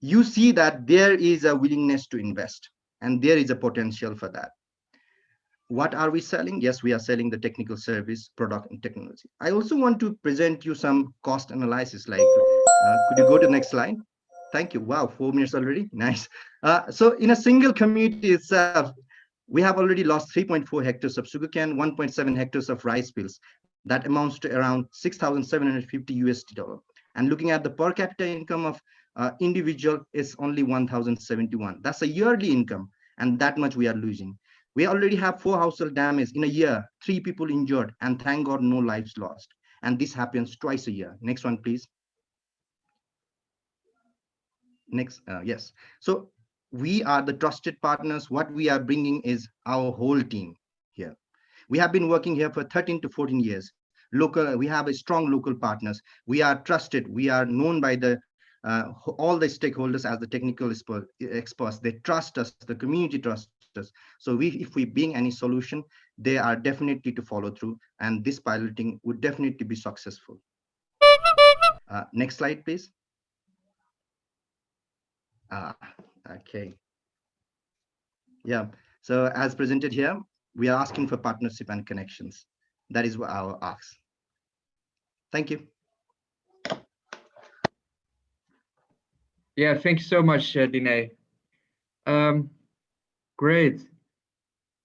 you see that there is a willingness to invest and there is a potential for that what are we selling? Yes, we are selling the technical service, product, and technology. I also want to present you some cost analysis. Like, uh, could you go to the next slide? Thank you. Wow, four minutes already. (laughs) Nice. Uh, so in a single community itself, we have already lost 3.4 hectares of sugarcane, 1.7 hectares of rice fields. That amounts to around 6,750 USD dollar. And looking at the per capita income of uh, individual is only 1,071. That's a yearly income, and that much we are losing. We already have four household damage in a year, three people injured, and thank God no lives lost. And this happens twice a year. Next one, please. Next, uh, yes. So we are the trusted partners. What we are bringing is our whole team here. We have been working here for 13 to 14 years. Local, we have a strong local partners. We are trusted. We are known by the uh, all the stakeholders as the technical experts. They trust us. The community trusts us. so we, if we bring any solution, they are definitely to follow through and this piloting would definitely be successful. Uh, next slide, please. Ah, okay. Yeah, so as presented here, we are asking for partnership and connections. That is what our ask. Thank you. Yeah, thank you so much, uh, Dine. Um, Great.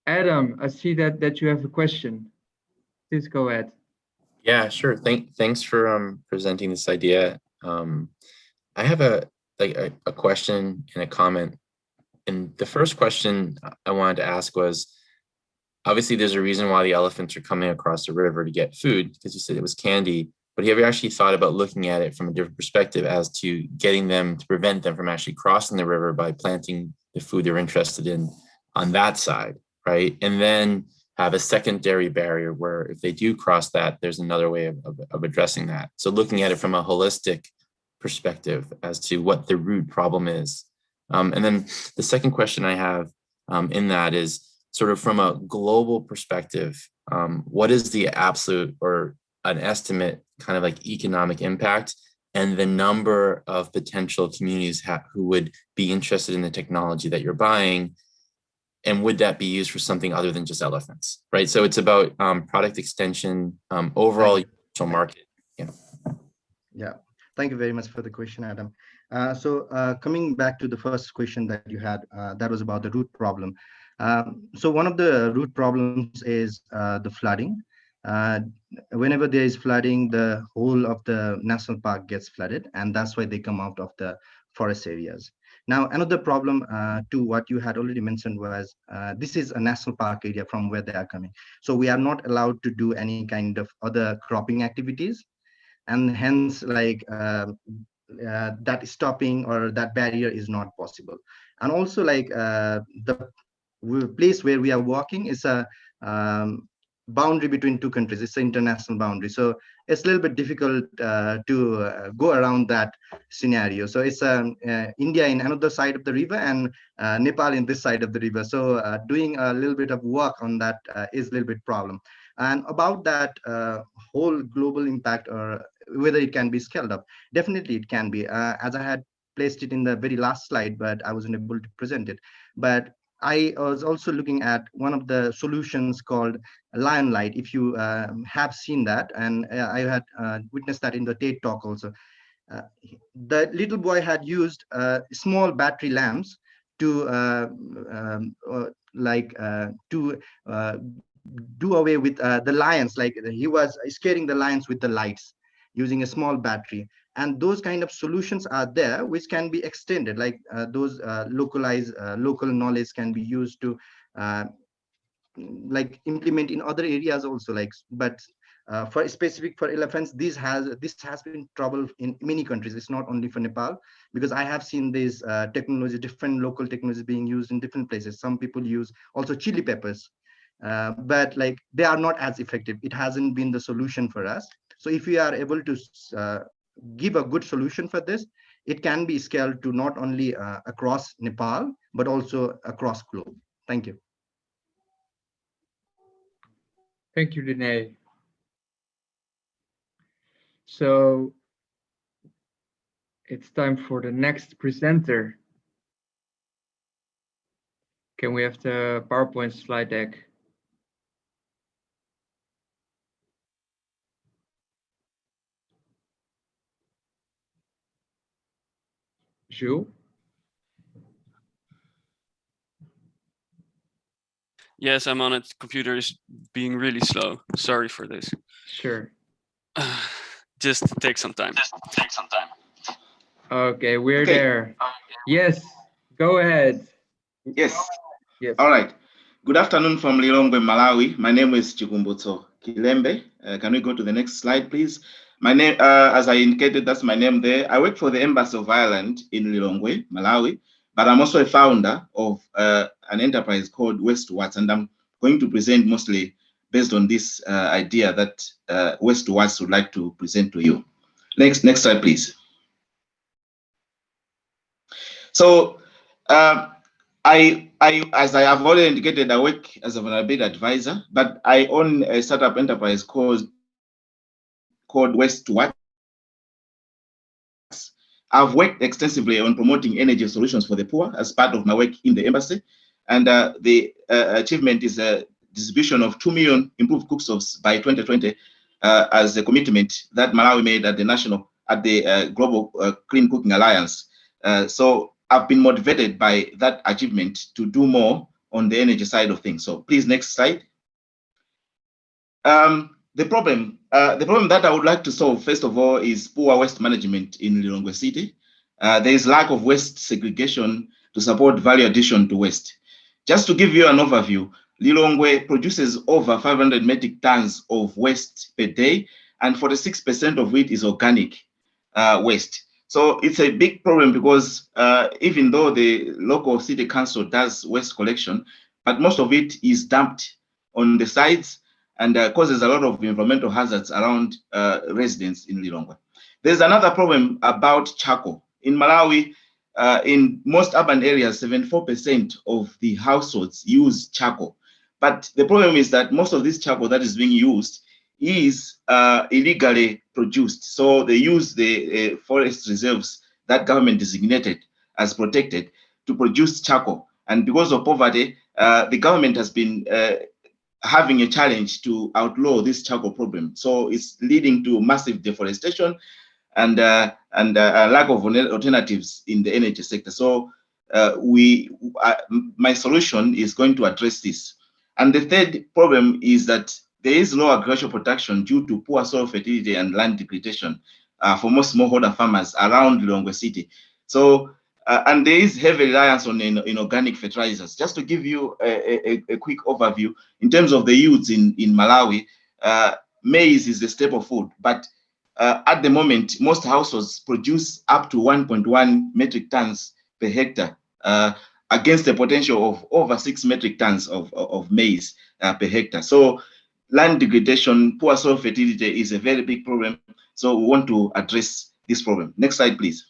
Adam, I see that that you have a question. Please go ahead. Yeah, sure. Thank thanks for um presenting this idea. Um I have a like a, a question and a comment. And the first question I wanted to ask was obviously there's a reason why the elephants are coming across the river to get food because you said it was candy but have you actually thought about looking at it from a different perspective as to getting them to prevent them from actually crossing the river by planting the food they're interested in on that side, right? And then have a secondary barrier where if they do cross that, there's another way of, of, of, addressing that. So looking at it from a holistic perspective as to what the root problem is. Um, and then the second question I have um, in that is sort of from a global perspective, um, what is the absolute or an estimate kind of like economic impact and the number of potential communities who would be interested in the technology that you're buying and would that be used for something other than just elephants, right? So it's about um, product extension, um, overall market. Yeah. Yeah. Thank you very much for the question, Adam. Uh, so uh, coming back to the first question that you had, uh, that was about the root problem. Um, so one of the root problems is uh, the flooding. Uh, whenever there is flooding, the whole of the national park gets flooded, and that's why they come out of the forest areas. Now, another problem uh, to what you had already mentioned was uh, this is a national park area from where they are coming. So we are not allowed to do any kind of other cropping activities. And hence like uh, uh that stopping or that barrier is not possible. And also like uh, the place where we are walking is a um, boundary between two countries. It's an international boundary. So it's a little bit difficult uh, to uh, go around that scenario. So it's um, uh, India in another side of the river and uh, Nepal in this side of the river. So uh, doing a little bit of work on that uh, is a little bit problem. And about that whole global impact or whether it can be scaled up, definitely it can be. As I had placed it in the very last slide, but I wasn't able to present it. But I was also looking at one of the solutions called Lion Light, if you uh, have seen that, and uh, I had uh, witnessed that in the TED talk also. Uh, the little boy had used uh, small battery lamps to uh, um, like to do away with the lions, like he was scaring the lions with the lights using a small battery and those kind of solutions are there which can be extended like uh, those uh, localized uh, local knowledge can be used to uh, like implement in other areas also like but uh, for specific for elephants this has this has been trouble in many countries. It's not only for nepal because i have seen this uh, technology different local technologies being used in different places. Some people use also chili peppers but like they are not as effective. It hasn't been the solution for us. So if we are able to give a good solution for this, it can be scaled to not only uh, across Nepal, but also across globe. Thank you. Thank you, Dene. So it's time for the next presenter. Can we have the PowerPoint slide deck? Jules? Yes, I'm on it. Computer is being really slow. Sorry for this. Sure. (sighs) Just take some time. Just take some time. Okay, we're okay. there. Yes, go ahead. Yes. Yes. All right. Good afternoon from Lilongwe, Malawi. My name is Chikumbutso Kilembe. Uh, can we go to the next slide, please? My name, uh, as I indicated, that's my name there. I work for the Embassy of Ireland in Lilongwe, Malawi, but I'm also a founder of uh, an enterprise called Waste2Watts, and I'm going to present mostly based on this uh, idea that uh, Waste2Watts would like to present to you. Next, next slide, please. So, uh, I, I, as I have already indicated, I work as a vulnerability advisor, but I own a startup enterprise called called Waste2Watts. I've worked extensively on promoting energy solutions for the poor as part of my work in the embassy. And uh, the uh, achievement is a distribution of 2 million improved cookstoves by 2020 uh, as a commitment that Malawi made at the national, at the uh, Global uh, Clean Cooking Alliance. Uh, so I've been motivated by that achievement to do more on the energy side of things. So please, next slide. Um, the problem, uh, the problem that I would like to solve, first of all, is poor waste management in Lilongwe City. Uh, there is lack of waste segregation to support value addition to waste. Just to give you an overview, Lilongwe produces over 500 metric tons of waste per day, and 46% of it is organic uh, waste. So it's a big problem because uh, even though the local city council does waste collection, but most of it is dumped on the sides and uh, causes a lot of environmental hazards around uh, residents in Lilongwe. There's another problem about charcoal. In Malawi, uh, in most urban areas, 74% of the households use charcoal. But the problem is that most of this charcoal that is being used is uh, illegally produced. So they use the uh, forest reserves that government designated as protected to produce charcoal. And because of poverty, uh, the government has been having a challenge to outlaw this charcoal problem. So it's leading to massive deforestation and uh, and uh, a lack of alternatives in the energy sector. So uh, we, uh, my solution is going to address this. And the third problem is that there is low agricultural production due to poor soil fertility and land degradation uh, for most smallholder farmers around Lilongwe City. So uh, and there is heavy reliance on in, in, organic fertilizers. Just to give you a, a, a, quick overview, in terms of the yields in, in Malawi, uh, maize is the staple food, but uh, at the moment, most households produce up to 1.1 metric tons per hectare uh, against a potential of over six metric tons of, of maize uh, per hectare. So land degradation, poor soil fertility is a very big problem. So we want to address this problem. Next slide, please.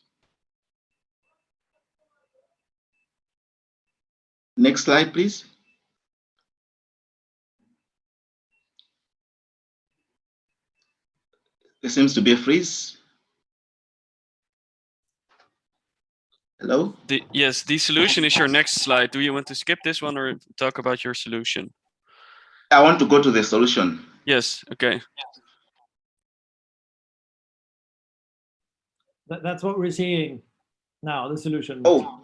Next slide, please. There seems to be a freeze. Hello? The, yes, the solution is your next slide. Do you want to skip this one or talk about your solution? I want to go to the solution. Yes, okay. That, that's what we're seeing now, the solution. Oh,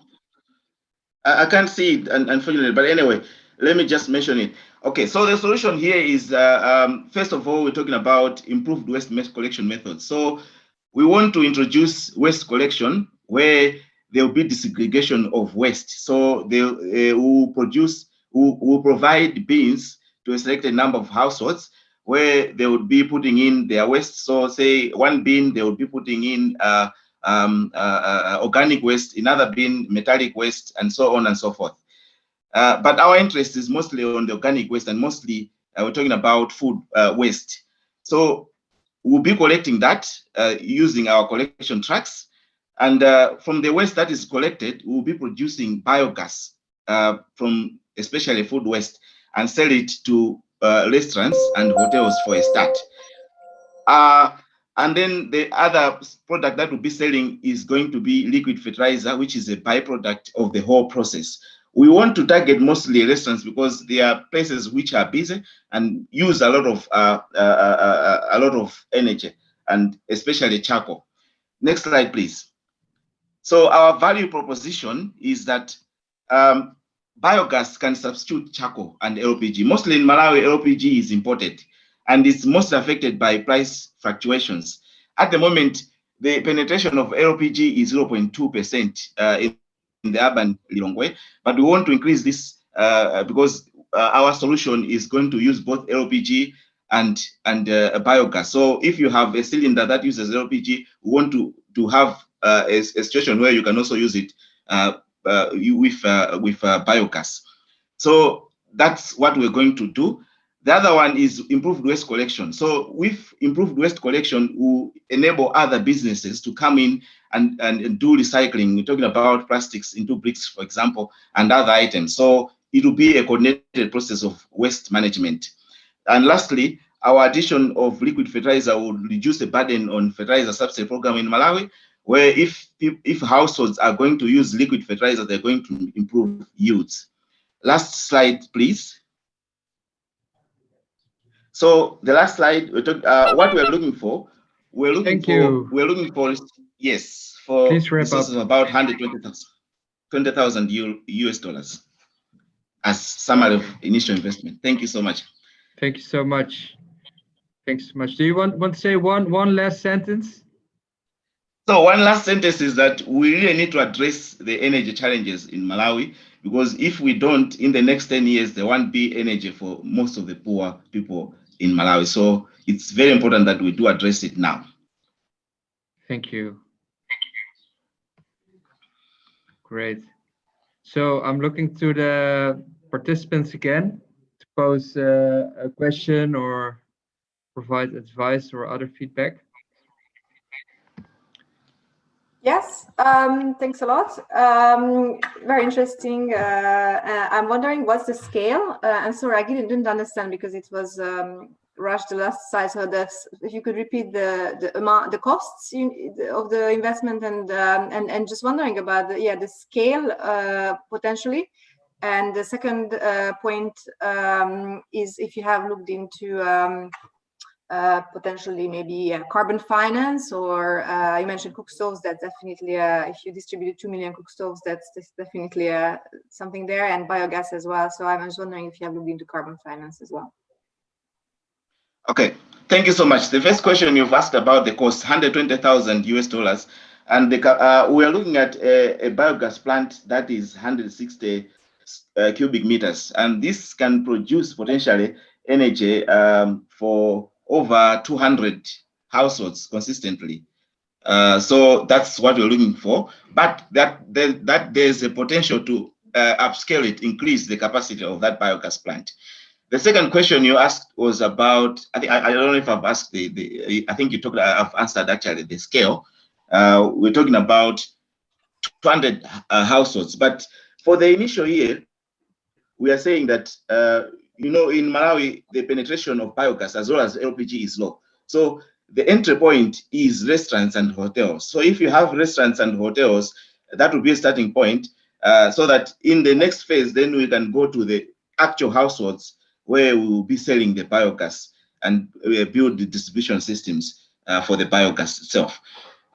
I, I can't see it, unfortunately, but anyway, let me just mention it. Okay, so the solution here is, uh, um, first of all, we're talking about improved waste collection methods. So we want to introduce waste collection where there will be desegregation of waste. So they uh, will produce, will, will provide bins to a selected number of households where they would be putting in their waste. So say one bin, they would be putting in uh, um, uh, uh, organic waste, another bin, metallic waste, and so on and so forth. Uh, but our interest is mostly on the organic waste and mostly uh, we're talking about food uh, waste. So we'll be collecting that using our collection trucks. And from the waste that is collected, we'll be producing biogas from especially food waste and sell it to uh, restaurants and hotels for a start. And then the other product that we'll be selling is going to be liquid fertilizer, which is a byproduct of the whole process. We want to target mostly restaurants because they are places which are busy and use a lot of uh, uh, uh, uh a lot of energy and especially charcoal. Next slide, please. So our value proposition is that um, biogas can substitute charcoal and LPG. Mostly in Malawi, LPG is imported and it's most affected by price fluctuations. At the moment, the penetration of LPG is 0.2% uh, in, the urban Lilongwe, but we want to increase this uh, because uh, our solution is going to use both LPG and and uh, biogas. So if you have a cylinder that uses LPG, we want to to have uh, a, a, situation where you can also use it uh, with with biogas. So that's what we're going to do. The other one is improved waste collection. So with improved waste collection, will enable other businesses to come in and, and do recycling. We're talking about plastics into bricks, for example, and other items. So it will be a coordinated process of waste management. And lastly, our addition of liquid fertilizer will reduce the burden on fertilizer subsidy program in Malawi where if if households are going to use liquid fertilizer, they're going to improve yields. Last slide, please. So the last slide, we talk, uh, what we're looking for, we're looking Thank for, you. we're looking for, yes, for Please wrap up. about 120,000 20,000 US dollars as summary of initial investment. Thank you so much. Thank you so much. Thanks so much. Do you want, want to say one, one last sentence? So one last sentence is that we really need to address the energy challenges in Malawi because if we don't, in the next 10 years, there won't be energy for most of the poor people in Malawi. So it's very important that we do address it now. Thank you. Great. So I'm looking to the participants again to pose uh, a question or provide advice or other feedback. Yes, um, thanks a lot. Um, very interesting. Uh, uh, I'm wondering what's the scale? Uh, I'm sorry, I didn't, didn't understand because it was um, rushed the last slide. So that's if you could repeat the the amount, the costs you, of the investment, and um, and and just wondering about the yeah the scale uh, potentially. And the second uh, point um, is if you have looked into um, uh, potentially maybe uh, carbon finance or uh, you mentioned cook stoves that's definitely uh, if you distributed 2 million cook stoves that's, definitely uh, something there and biogas as well. So i was wondering if you have looked into carbon finance as well. Okay. Thank you so much. The first question you've asked about the cost 120,000 US dollars. And the, uh, we are looking at a, a, biogas plant that is 160 cubic meters. And this can produce potentially energy um, for over 200 households consistently. Uh, so that's what we're looking for. But that, that, that there's a potential to uh, upscale it, increase the capacity of that biogas plant. The second question you asked was about, I think, I, I don't know if I've asked the, the, I think you talked, I've answered actually the scale. Uh, we're talking about 200 uh, households, but for the initial year, we are saying that uh, you know, in Malawi, the penetration of biogas as well as LPG is low. So the entry point is restaurants and hotels. So if you have restaurants and hotels, that would be a starting point uh, so that in the next phase, then we can go to the actual households where we will be selling the biogas and uh, build the distribution systems uh, for the biogas itself.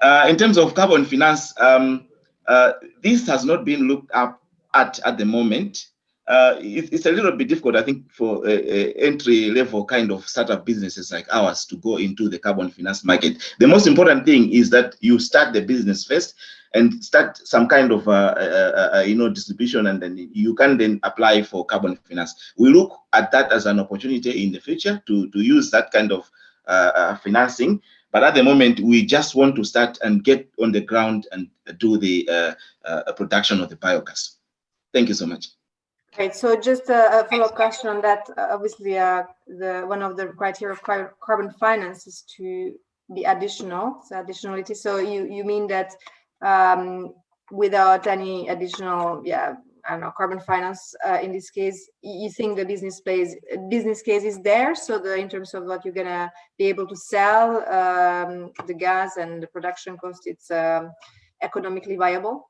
Uh, in terms of carbon finance, um, uh, this has not been looked up at at the moment. Uh, it, it's a little bit difficult, I think, for entry level kind of startup businesses like ours to go into the carbon finance market. The most important thing is that you start the business first and start some kind of uh, uh, uh, you know distribution and then you can then apply for carbon finance. We look at that as an opportunity in the future to to use that kind of financing. But at the moment we just want to start and get on the ground and do the production of the biogas. Thank you so much Right. So just a, a follow-up question on that. Uh, obviously, uh, the one of the criteria of carbon finance is to be additional, so additionality. So you you mean that um, without any additional, yeah, I don't know, carbon finance uh, in this case, you think the business plays business case is there? So the in terms of what you're gonna be able to sell um, the gas and the production cost, it's um, economically viable.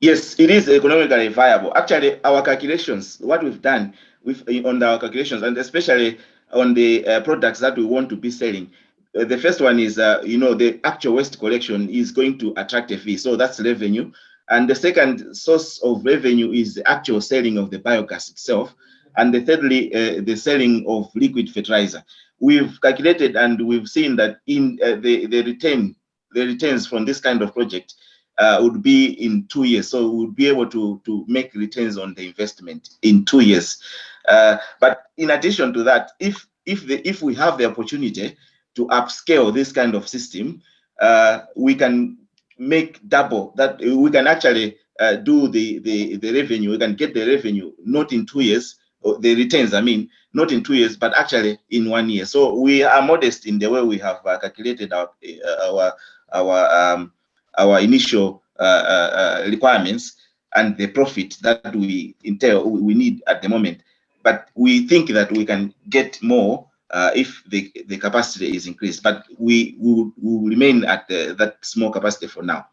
Yes, it is economically viable. Actually, our calculations, what we've done with on our calculations, and especially on the uh, products that we want to be selling, uh, the first one is, uh, you know, the actual waste collection is going to attract a fee. So that's revenue. And the second source of revenue is the actual selling of the biogas itself. And the thirdly, the selling of liquid fertilizer. We've calculated and we've seen that in the, the return, the returns from this kind of project uh, would be in two years. So we would be able to, to make returns on the investment in two years. Uh, but in addition to that, if if the if we have the opportunity to upscale this kind of system, uh, we can make double that we can actually uh, do the, the, the revenue, we can get the revenue not in two years, the returns, I mean, not in two years, but actually in one year. So we are modest in the way we have uh, calculated our uh, our our um, our initial uh, uh, requirements and the profit that we entail we need at the moment. But we think that we can get more uh, if the, the capacity is increased. But we will we'll remain at the, that small capacity for now.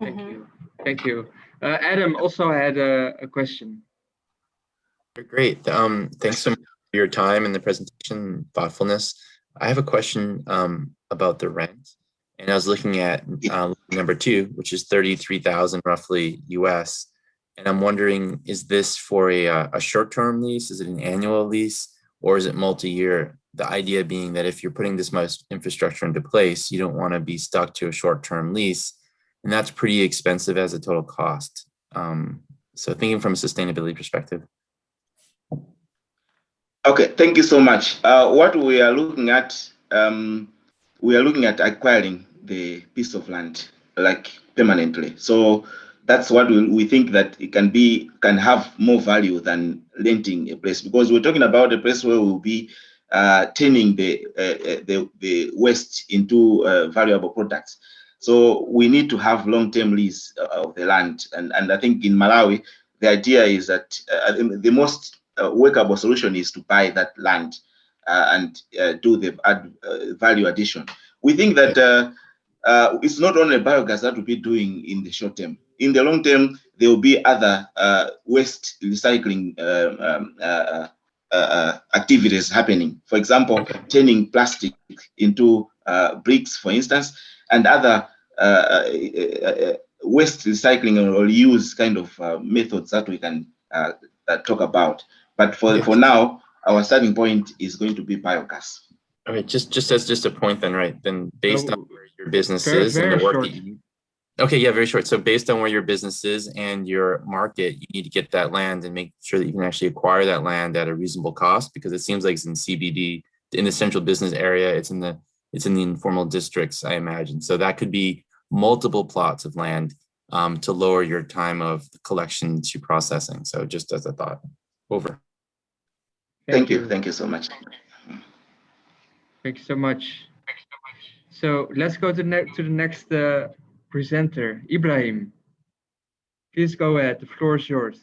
Thank mm -hmm. you. Thank you. Uh, Adam also had a, a question. Great. Um, thanks so much for your time and the presentation thoughtfulness. I have a question um, about the rent. And I was looking at uh, number two, which is 33,000 roughly US. And I'm wondering, is this for a, uh, a short-term lease? Is it an annual lease? or is it multi-year? The idea being that if you're putting this much infrastructure into place, you don't want to be stuck to a short-term lease, and that's pretty expensive as a total cost. Um, so thinking from a sustainability perspective. Okay, thank you so much. Uh, what we are looking at, um, we are looking at acquiring the piece of land like permanently. So that's what we, think that it can be can have more value than renting a place because we're talking about a place where we'll be uh, turning the, uh, uh, the the waste into uh, valuable products. So we need to have long-term lease uh, of the land, and and I think in Malawi the idea is that uh, the most workable solution is to buy that land Uh, and uh, do the add, uh, value addition. We think that it's not only biogas that we'll be doing in the short term in the long term, there will be other uh, waste recycling um, um, uh, um, uh, uh, uh, activities happening. For example, okay. turning plastic into bricks, for instance, and other waste recycling or reuse kind of methods that we can talk about. But for yes. for now, our starting point is going to be biogas. All right, just just as just a point then, right? Then based oh, on where your business very, is very and the work short. that you Okay, yeah, very short. So based on where your business is and your market, you need to get that land and make sure that you can actually acquire that land at a reasonable cost because it seems like it's in CBD, in the central business area, it's in the it's in the informal districts, I imagine. So that could be multiple plots of land um, to lower your time of collection to processing. So just as a thought, over. Thank you. Thank you so much. Thank you so much. So let's go to, to the next uh, presenter, Ibrahim. Please go ahead, the floor is yours.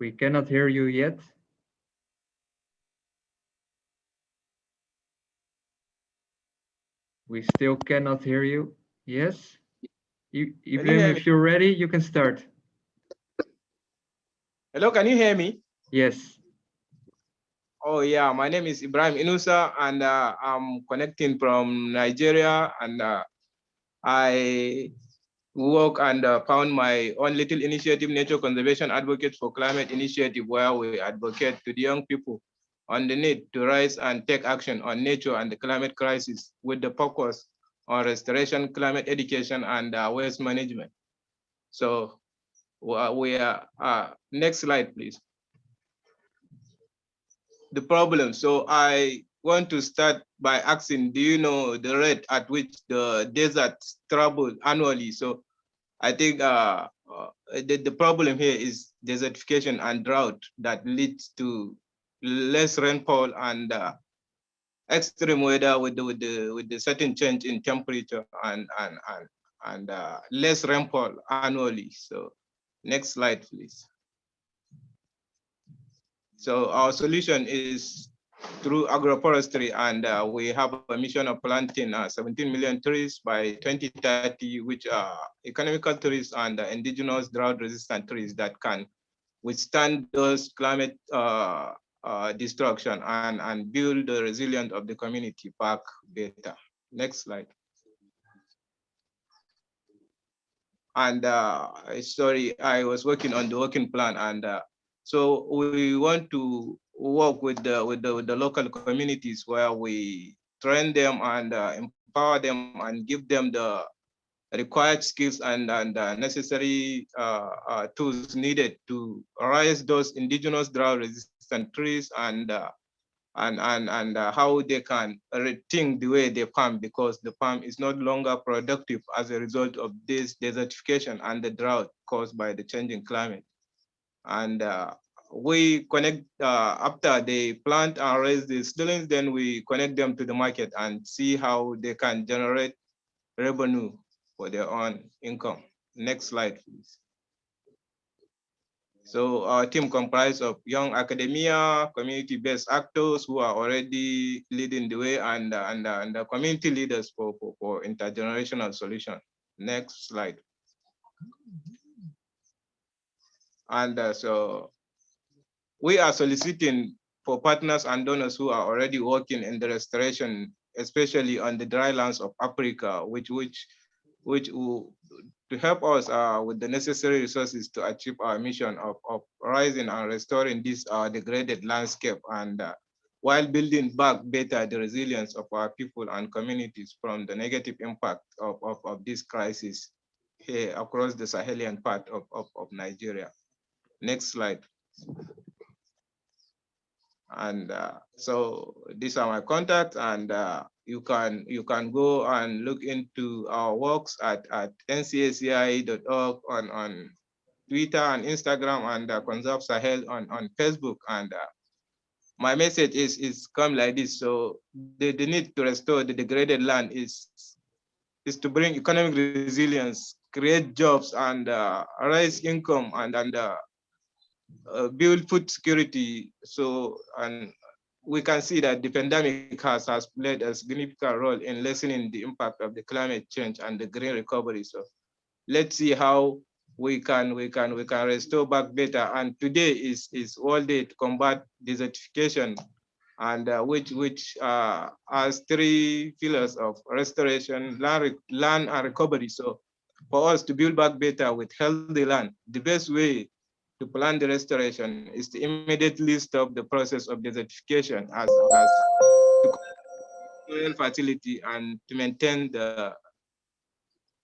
We cannot hear you yet. We still cannot hear you. Yes? You, Ibrahim, hear if you're ready, you can start. Hello, can you hear me? Yes. Oh yeah, my name is Ibrahim Inusa and uh, I'm connecting from Nigeria and uh, I work and uh, found my own little initiative, Nature Conservation Advocates for Climate Initiative, where we advocate to the young people on the need to rise and take action on nature and the climate crisis with the focus on restoration, climate education, and uh, waste management. So we are, uh, next slide, please. The problem, so I want to start by asking, do you know the rate at which the desert travel annually? So I think uh, uh, the, the problem here is desertification and drought that leads to less rainfall and uh, extreme weather with the, with the with the certain change in temperature and and and and uh, less rainfall annually. So next slide, please. So our solution is through agroforestry, and uh, we have a mission of planting uh, 17 million trees by 2030, which are economical trees and uh, indigenous drought-resistant trees that can withstand those climate uh, destruction and, and build the resilience of the community back better. Next slide. And uh, sorry, I was working on the working plan, and uh, so we want to work with the with the with the local communities where we train them and uh, empower them and give them the required skills and and uh, necessary uh, uh, tools needed to raise those indigenous drought resistant trees and uh, and and and uh, how they can rethink the way they farm because the farm is no longer productive as a result of this desertification and the drought caused by the changing climate and uh, we connect uh, after they plant and raise the seedlings, then we connect them to the market and see how they can generate revenue for their own income. Next slide, please. So our team comprised of young academia, community-based actors who are already leading the way and, and, and the community leaders for, for, for intergenerational solution. Next slide. And uh, so we are soliciting for partners and donors who are already working in the restoration, especially on the dry lands of Africa, which which which to help us uh, with the necessary resources to achieve our mission of, of rising and restoring this uh, degraded landscape and uh, while building back better the resilience of our people and communities from the negative impact of, of, of this crisis here across the Sahelian part of, of, of Nigeria. Next slide. And uh, so these are my contacts and uh, you can you can go and look into our works at, at ncasi.org on, on Twitter and Instagram and uh, Conserve Sahel on, on Facebook. And uh, my message is, is come like this. So the, the need to restore the degraded land is, is to bring economic resilience, create jobs and uh, raise income and, and uh, uh, build food security. So, and we can see that the pandemic has, has played a significant role in lessening the impact of the climate change and the green recovery. So let's see how we can we can we can restore back better. And today is is World Day to combat desertification, and uh, which which uh, has three pillars of restoration, land land and recovery. So for us to build back better with healthy land, the best way to plan the restoration is to immediately stop the process of desertification as, as soil fertility and to maintain the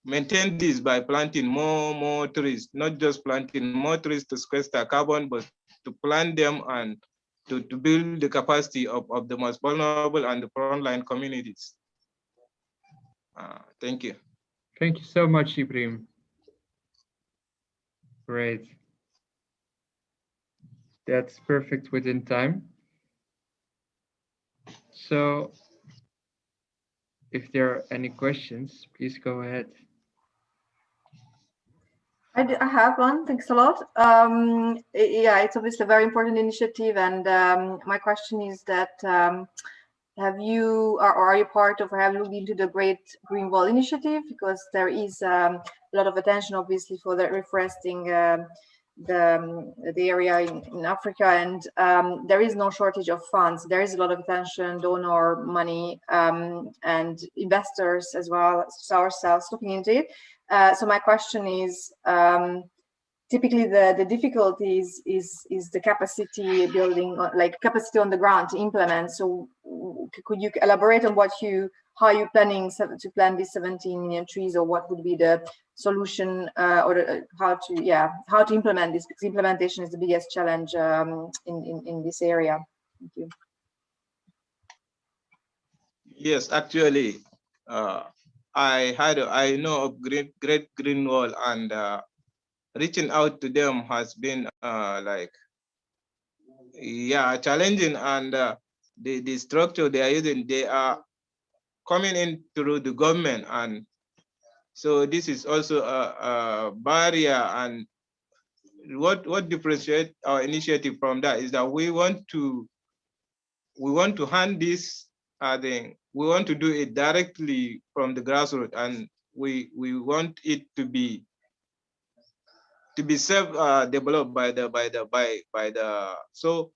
maintain this by planting more more trees, not just planting more trees to sequester carbon, but to plant them and to, to build the capacity of, of the most vulnerable and the frontline communities. Uh, thank you. Thank you so much, Ibrahim. Great. That's perfect within time. So if there are any questions, please go ahead. I, do, I have one. Thanks a lot. Um, yeah, it's obviously a very important initiative, and um, my question is that um, have you or, are you part of or have looked into the Great Green Wall Initiative? Because there is um, a lot of attention, obviously, for the reforesting um, the um, the area in, in Africa, and um, there is no shortage of funds. There is a lot of attention, donor money, and investors as well as ourselves looking into it. Uh, so my question is, um, typically the, the difficulties is, is the capacity building, like capacity on the ground to implement. So could you elaborate on what you, how you planning to plant these 17 million trees or what would be the solution uh, or how to, yeah, how to implement this because implementation is the biggest challenge um, in, in, in this area. Thank you. Yes, actually, uh, I had I know of Great Great Green Wall and uh, reaching out to them has been uh, like yeah challenging and uh, the the structure they are using they are coming in through the government and so this is also a, a barrier and what what differentiate our initiative from that is that we want to we want to hand this I think we want to do it directly from the grassroots and we we want it to be to be self uh, developed by the by the by by the so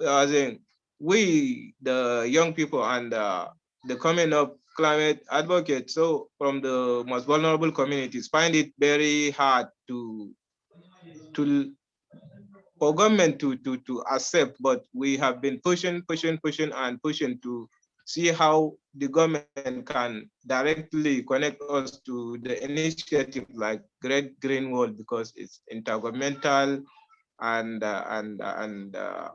I think we the young people and uh, the coming up climate advocates so from the most vulnerable communities find it very hard to to for government to to to accept but we have been pushing pushing pushing and pushing to see how the government can directly connect us to the initiative like Great Green Wall because it's intergovernmental and uh, and and uh,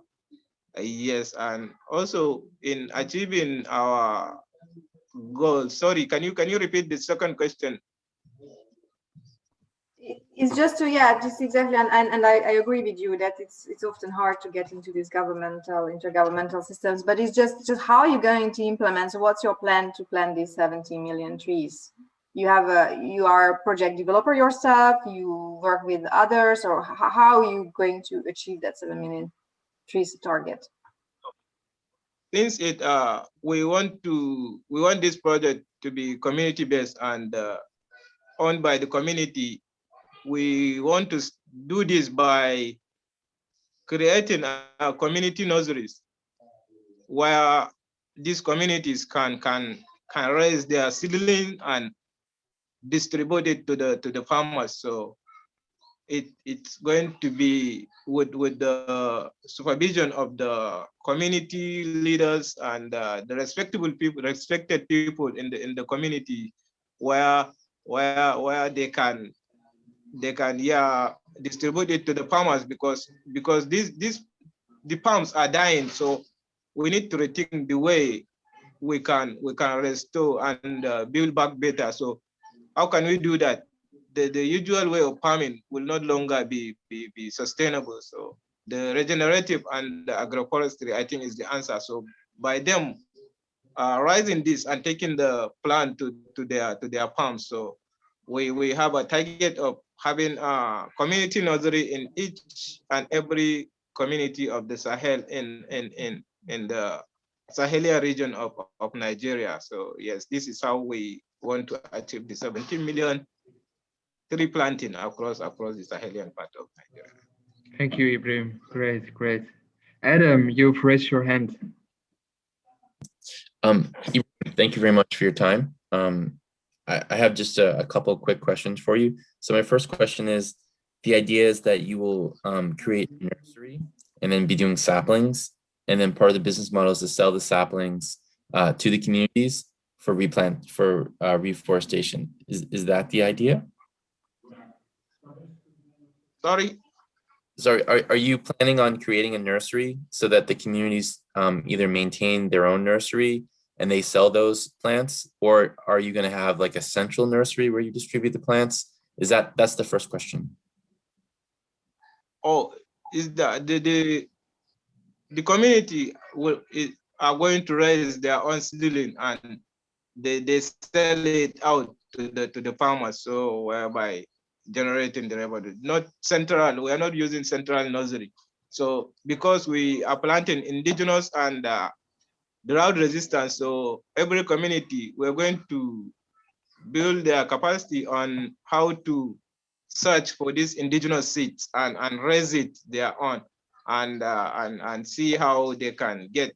Uh, yes, and also in achieving our goals. Sorry, can you can you repeat the second question? it's just to yeah just exactly and, and, and I, I, agree with you that it's it's often hard to get into these governmental intergovernmental systems but it's just just how are you going to implement so what's your plan to plant these 70 million trees you have a you are a project developer yourself you work with others or how are you going to achieve that 7 million trees target. Since it uh we want to we want this project to be community based and uh, owned by the community we want to do this by creating a community nurseries where these communities can can can raise their seedling and distribute it to the to the farmers. So it it's going to be with with the supervision of the community leaders and uh, the respectable people respected people in the in the community where where where they can they can yeah distribute it to the farmers because because these these the palms are dying. So we need to rethink the way we can we can restore and uh, build back better. So how can we do that the the usual way of farming will not longer be be, be sustainable so the regenerative and the agroforestry i think is the answer so by them uh, rising this and taking the plant to to their to their farms so we we have a target of having a community nursery in each and every community of the Sahel in in in in the Sahelia region of, of Nigeria. So yes, this is how we want to achieve the 17 million tree planting across across the Sahelian part of Nigeria. Thank you, Ibrahim. Great, great. Adam, you've raised your hand. Um, thank you very much for your time. Um, I, I have just a, a couple quick questions for you. So my first question is, the idea is that you will um, create a nursery and then be doing saplings. And then part of the business model is to sell the saplings uh, to the communities for replant, for uh, reforestation. Is, is that the idea? Sorry? Sorry, are, are you planning on creating a nursery so that the communities um, either maintain their own nursery and they sell those plants? Or are you going to have like a central nursery where you distribute the plants? Is that that's the first question. Oh is that the the, the community will is, are going to raise their own seedling and they, they sell it out to the to the farmers. So whereby generating the revenue, not central. We are not using central nursery. So because we are planting indigenous and uh, drought resistance, so every community, we're going to build their capacity on how to search for these indigenous seeds and, and raise it their own and, uh, and, and see how they can get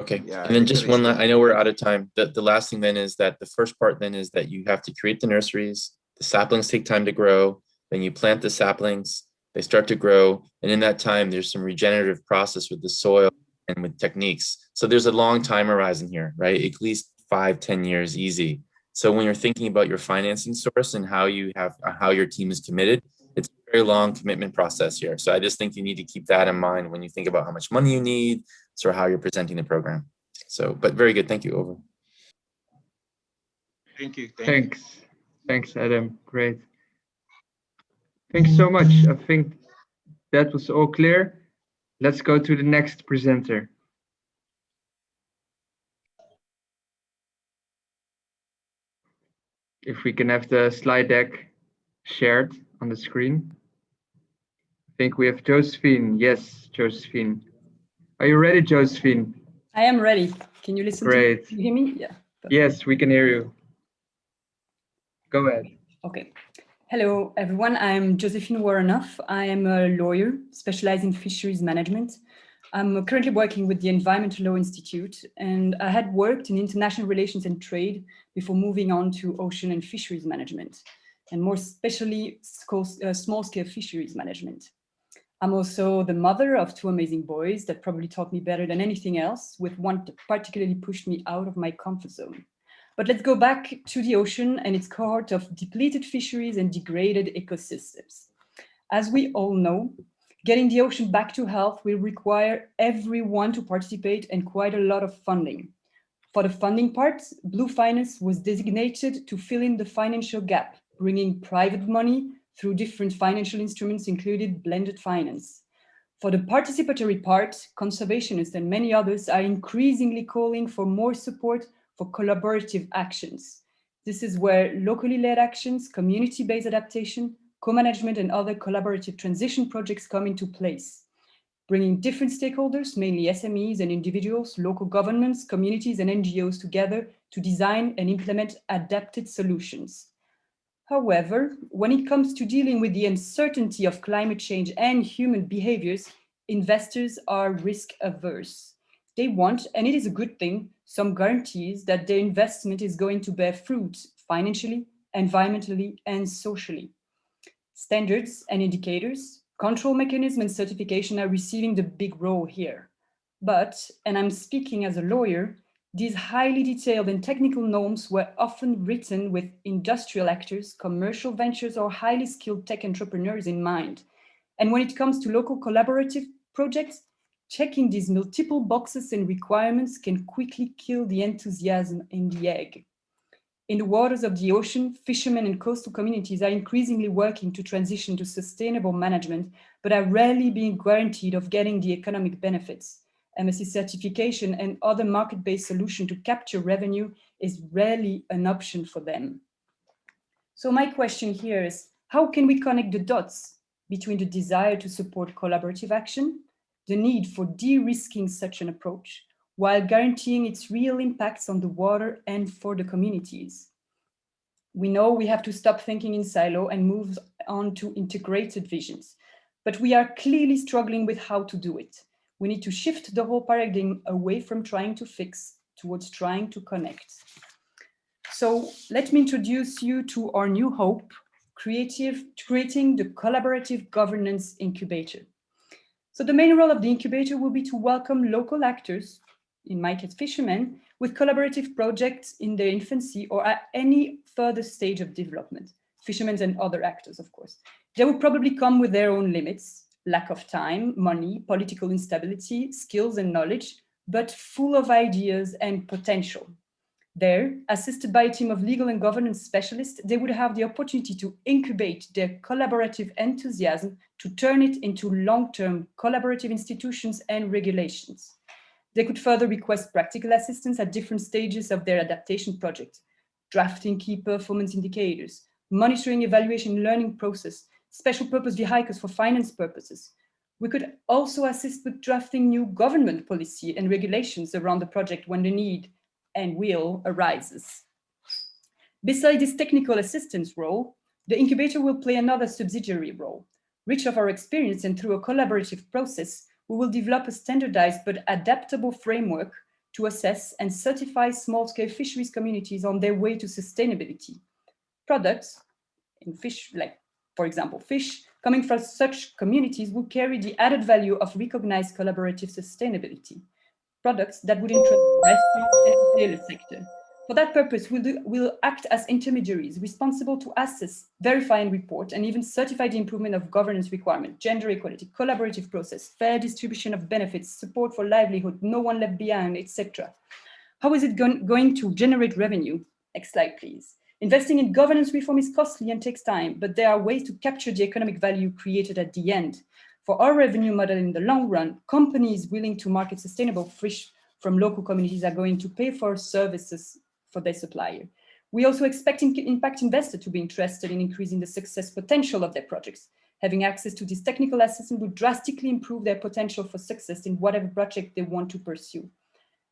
Okay, Yeah, and then just one. I know we're out of time. The, the last thing then is that the first part then is that you have to create the nurseries. The saplings take time to grow, then you plant the saplings, they start to grow. And in that time, there's some regenerative process with the soil and with techniques. So there's a long time horizon here, right? At least five, ten years easy. So when you're thinking about your financing source and how you have, uh, how your team is committed, it's a very long commitment process here. So I just think you need to keep that in mind when you think about how much money you need, sort of how you're presenting the program. So, but very good. Thank you. Over. Thank you. Thank you. Thanks. Thanks, Adam. Great. Thank you so much. I think that was all clear. Let's go to the next presenter. If we can have the slide deck shared on the screen. I think we have Josephine. Yes, Josephine. Are you ready, Josephine? I am ready. Can you listen to? Great. Can you hear me? Yeah. Yes, we can hear you. Go ahead. Okay. Hello, everyone. I'm Josephine Warrenoff. I am a lawyer specialized in fisheries management. I'm currently working with the Environmental Law Institute, and I had worked in international relations and trade before moving on to ocean and fisheries management, and more especially uh, small-scale fisheries management. I'm also the mother of two amazing boys that probably taught me better than anything else, with one that particularly pushed me out of my comfort zone. But let's go back to the ocean and its cohort of depleted fisheries and degraded ecosystems. As we all know, getting the ocean back to health will require everyone to participate and quite a lot of funding. For the funding part, Blue Finance was designated to fill in the financial gap, bringing private money through different financial instruments, included blended finance. For the participatory part, conservationists and many others are increasingly calling for more support for collaborative actions. This is where locally led actions, community-based adaptation, co-management and other collaborative transition projects come into place, bringing different stakeholders, mainly SMEs and individuals, local governments, communities and NGOs together to design and implement adapted solutions. However, when it comes to dealing with the uncertainty of climate change and human behaviors, investors are risk averse. They want, and it is a good thing, some guarantees that their investment is going to bear fruit financially, environmentally, and socially. Standards and indicators, control mechanism and certification are receiving the big role here. But, and I'm speaking as a lawyer, these highly detailed and technical norms were often written with industrial actors, commercial ventures, or highly skilled tech entrepreneurs in mind. And when it comes to local collaborative projects, checking these multiple boxes and requirements can quickly kill the enthusiasm in the egg. In the waters of the ocean, fishermen and coastal communities are increasingly working to transition to sustainable management, but are rarely being guaranteed of getting the economic benefits. MSC certification and other market-based solution to capture revenue is rarely an option for them. So my question here is, how can we connect the dots between the desire to support collaborative action, the need for de-risking such an approach, while guaranteeing its real impacts on the water and for the communities? We know we have to stop thinking in silo and move on to integrated visions, but we are clearly struggling with how to do it we need to shift the whole paradigm away from trying to fix towards trying to connect. So let me introduce you to our new hope, creative, creating the collaborative governance incubator. So the main role of the incubator will be to welcome local actors, in my case fishermen, with collaborative projects in their infancy or at any further stage of development, fishermen and other actors, of course. They will probably come with their own limits, lack of time, money, political instability, skills and knowledge, but full of ideas and potential. There, assisted by a team of legal and governance specialists, they would have the opportunity to incubate their collaborative enthusiasm to turn it into long-term collaborative institutions and regulations. They could further request practical assistance at different stages of their adaptation project, drafting key performance indicators, monitoring, evaluation, learning process, special purpose vehicles for finance purposes. We could also assist with drafting new government policy and regulations around the project when the need and will arises. Besides this technical assistance role, the incubator will play another subsidiary role. Rich of our experience and through a collaborative process, we will develop a standardized but adaptable framework to assess and certify small-scale fisheries communities on their way to sustainability. Products in fish, like for example, fish, coming from such communities will carry the added value of recognized collaborative sustainability. Products that would interest the restaurant and sector. For that purpose, we'll, do, we'll act as intermediaries responsible to assess, verify and report, and even certify the improvement of governance requirement, gender equality, collaborative process, fair distribution of benefits, support for livelihood, no one left behind, etc. How is it go going to generate revenue? Next slide, please. Investing in governance reform is costly and takes time, but there are ways to capture the economic value created at the end. For our revenue model in the long run, companies willing to market sustainable fish from local communities are going to pay for services for their supplier. We also expect impact investors to be interested in increasing the success potential of their projects. Having access to this technical assistance would drastically improve their potential for success in whatever project they want to pursue,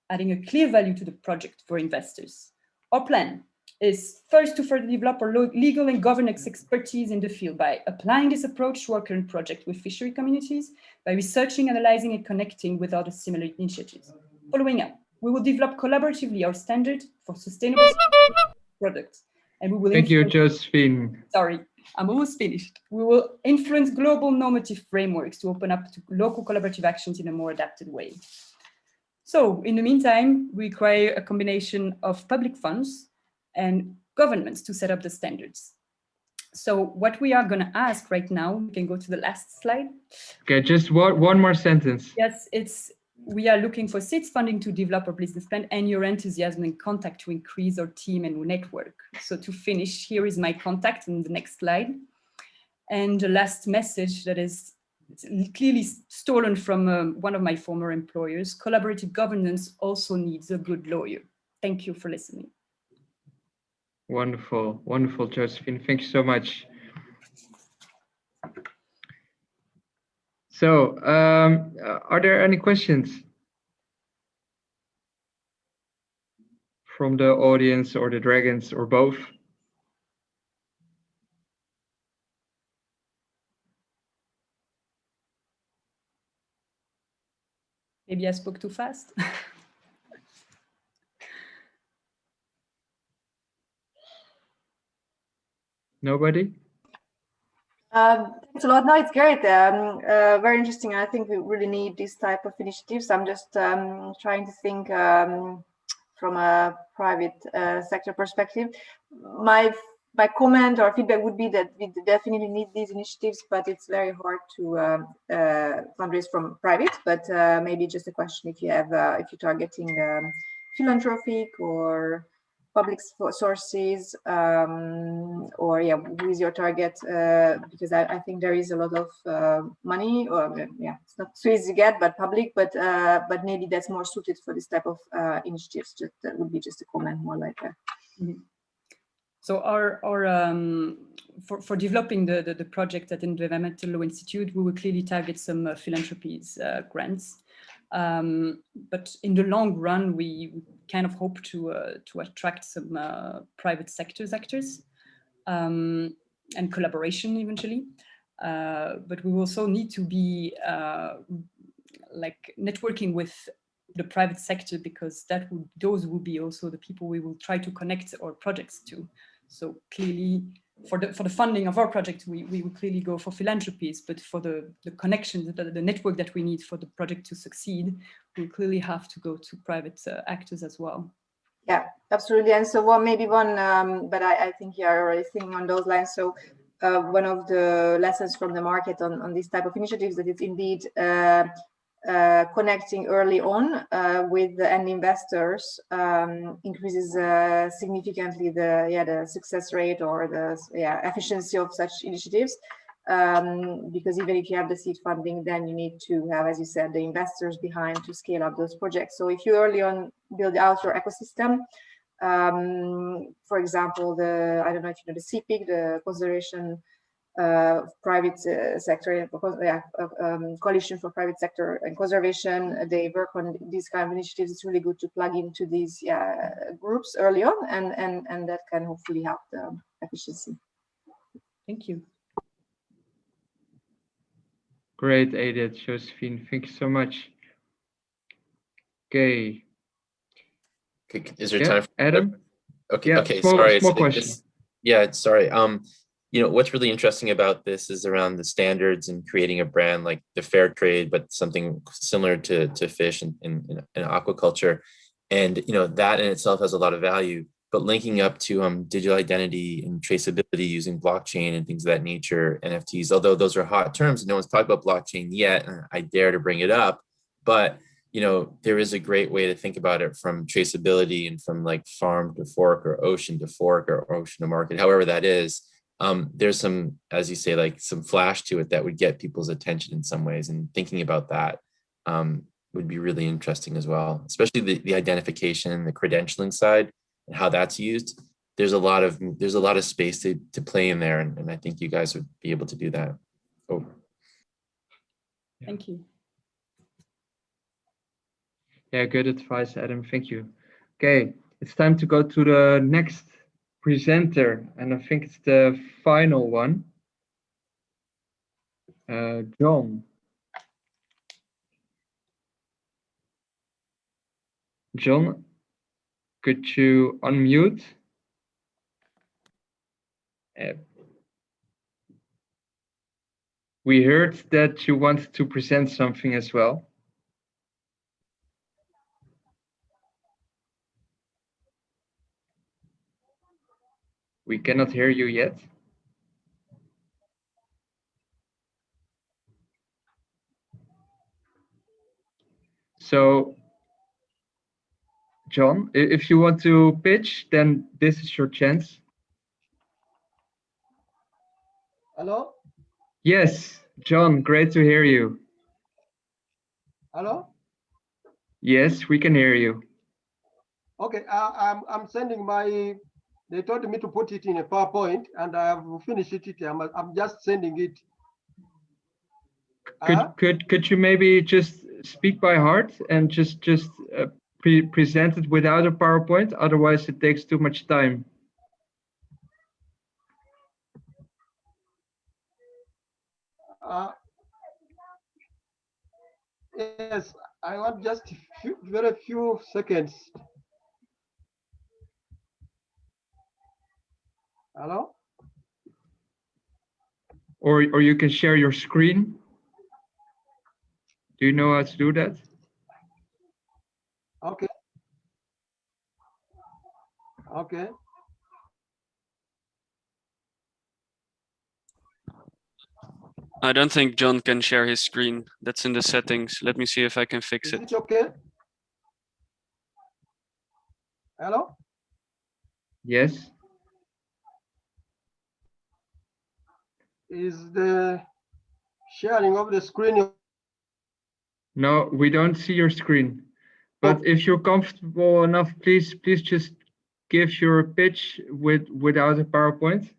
adding a clear value to the project for investors. Our plan is first to further develop our legal and governance expertise in the field by applying this approach to our current project with fishery communities, by researching, analyzing, and connecting with other similar initiatives. Following up, we will develop collaboratively our standard for sustainable products. And we will- Thank you, Josephine. Sorry, I'm almost finished. We will influence global normative frameworks to open up to local collaborative actions in a more adapted way. So in the meantime, we require a combination of public funds and governments to set up the standards. So what we are going to ask right now, we can go to the last slide. Okay, just one, one more sentence. Yes, it's we are looking for seeds funding to develop our business plan and your enthusiasm and contact to increase our team and network. So to finish, here is my contact in the next slide. And the last message that is clearly stolen from um, one of my former employers, collaborative governance also needs a good lawyer. Thank you for listening. Wonderful, wonderful, Josephine. Thank you so much. So, um, are there any questions from the audience or the dragons or both? Maybe I spoke too fast. (laughs) Nobody? Um, thanks a lot. No, it's great. Um, uh, very interesting. I think we really need this type of initiatives. I'm just um, trying to think um, from a private uh, sector perspective. My my comment or feedback would be that we definitely need these initiatives, but it's very hard to um, uh, fundraise from private. But uh, maybe just a question if you have uh, if you're targeting philanthropic or public sources um, or yeah who is your target uh, because I, I, think there is a lot of uh, money or yeah it's not so easy to get but public but uh, but maybe that's more suited for this type of uh, initiatives just that would be just a comment more like that mm -hmm. so our our um, for, for developing the, the, the project at the Environmental Law Institute we will clearly target some uh, philanthropies uh, grants um, but in the long run, we kind of hope to uh, to attract some uh, private sectors actors um, and collaboration eventually. Uh, but we also need to be uh, like networking with the private sector because that would those will be also the people we will try to connect our projects to. So clearly for the for the funding of our project, we, we would clearly go for philanthropies, but for the, the connections, the, the network that we need for the project to succeed, we clearly have to go to private uh, actors as well. Yeah, absolutely. And so one, maybe one, um, but I, I think you're already thinking on those lines. So uh, one of the lessons from the market on, on this type of initiatives that it's indeed uh, uh, connecting early on uh, with the end investors um, increases uh, significantly the yeah the success rate or the yeah efficiency of such initiatives. Um, because even if you have the seed funding then you need to have as you said the investors behind to scale up those projects. So if you early on build out your ecosystem Um, for example, the I don't know if you know the CPIC, the consideration uh, private uh, sector, yeah, um, coalition for private sector and conservation. They work on these kind of initiatives. It's really good to plug into these yeah, groups early on, and and and that can hopefully help the efficiency. Thank you. Great, Edith, Josephine. Thank you so much. Okay. Is there Yeah, time? For, Adam? Okay. Yeah, okay. small- sorry. small it's- question. it's- yeah. Sorry. Um, you know what's really interesting about this is around the standards and creating a brand like the fair trade, but something similar to to fish and in, in, aquaculture, and you know that in itself has a lot of value. But linking up to um digital identity and traceability using blockchain and things of that nature, NFTs, although those are hot terms, no one's talked about blockchain yet. I dare to bring it up, but you know, there is a great way to think about it from traceability and from like farm to fork or ocean to fork or ocean to market, however that is. Um, there's some, as you say, like some flash to it that would get people's attention in some ways. And thinking about that um, would be really interesting as well, especially the, the identification, the credentialing side and how that's used. There's a lot of there's a lot of space to, to play in there. And, and I think you guys would be able to do that. Oh. Thank you. Yeah, good advice, Adam. Thank you. Okay, it's time to go to the next presenter, and I think it's the final one. Uh, John. John, could you unmute? Uh, we heard that you wanted to present something as well. We cannot hear you yet. So, John, if you want to pitch, then this is your chance. Hello? Yes, John, great to hear you. Hello? Yes, we can hear you. Okay, I, I'm, I'm sending my, they told me to put it in a PowerPoint and I have finished it. I'm, I'm just sending it. Could Uh-huh. could could you maybe just speak by heart and just just uh, pre present it without a PowerPoint? Otherwise, it takes too much time. Uh, Yes, I want just a few, very few seconds. Hello? Or or you can share your screen. Do you know how to do that? Okay. Okay. I don't think John can share his screen. That's in the settings. Let me see if I can fix Is it. it okay? Hello? Yes. Is the sharing of the screen No, we don't see your screen. But oh. if you're comfortable enough, please please just give your pitch with without a PowerPoint.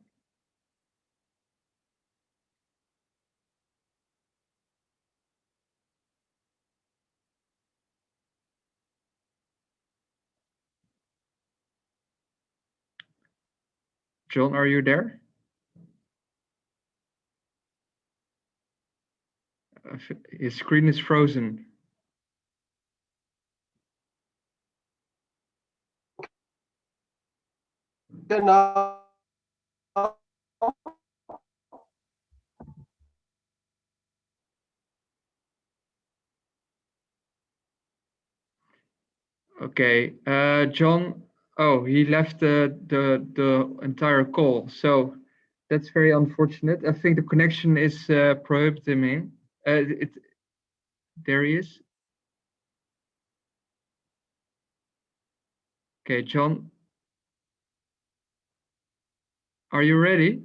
John, are you there? Uh, f- His screen is frozen. okay now? Okay, uh, John, oh, he left the, the, the entire call. So that's very unfortunate. I think the connection is uh, prohibiting him. Uh, it, there he is. Okay, John. Are you ready?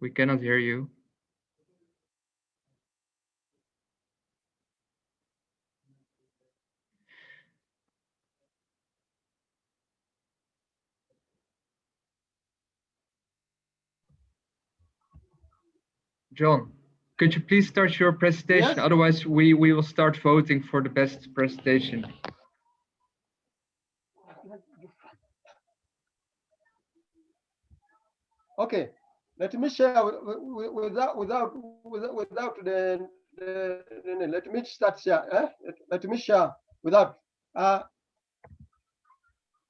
We cannot hear you. John, could you please start your presentation? Yes. Otherwise, we, we will start voting for the best presentation. Okay, let me share wi- wi- wi- without without without the, the, the- let me start share. Eh? Let, let me share without. Uh,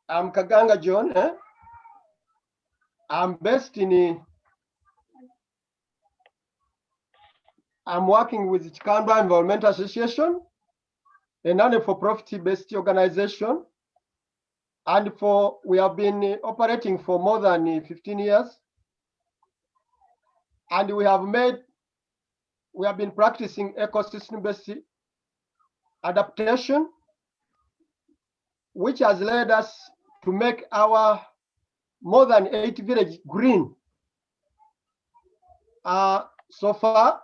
I'm Kaganga John. Eh? I'm based in. I'm working with Chikamba Environmental Association, a non-for-profit based organization. And for we have been operating for more than uh, 15 years and we have made we have been practicing ecosystem based adaptation which has led us to make our more than eight village green uh, so far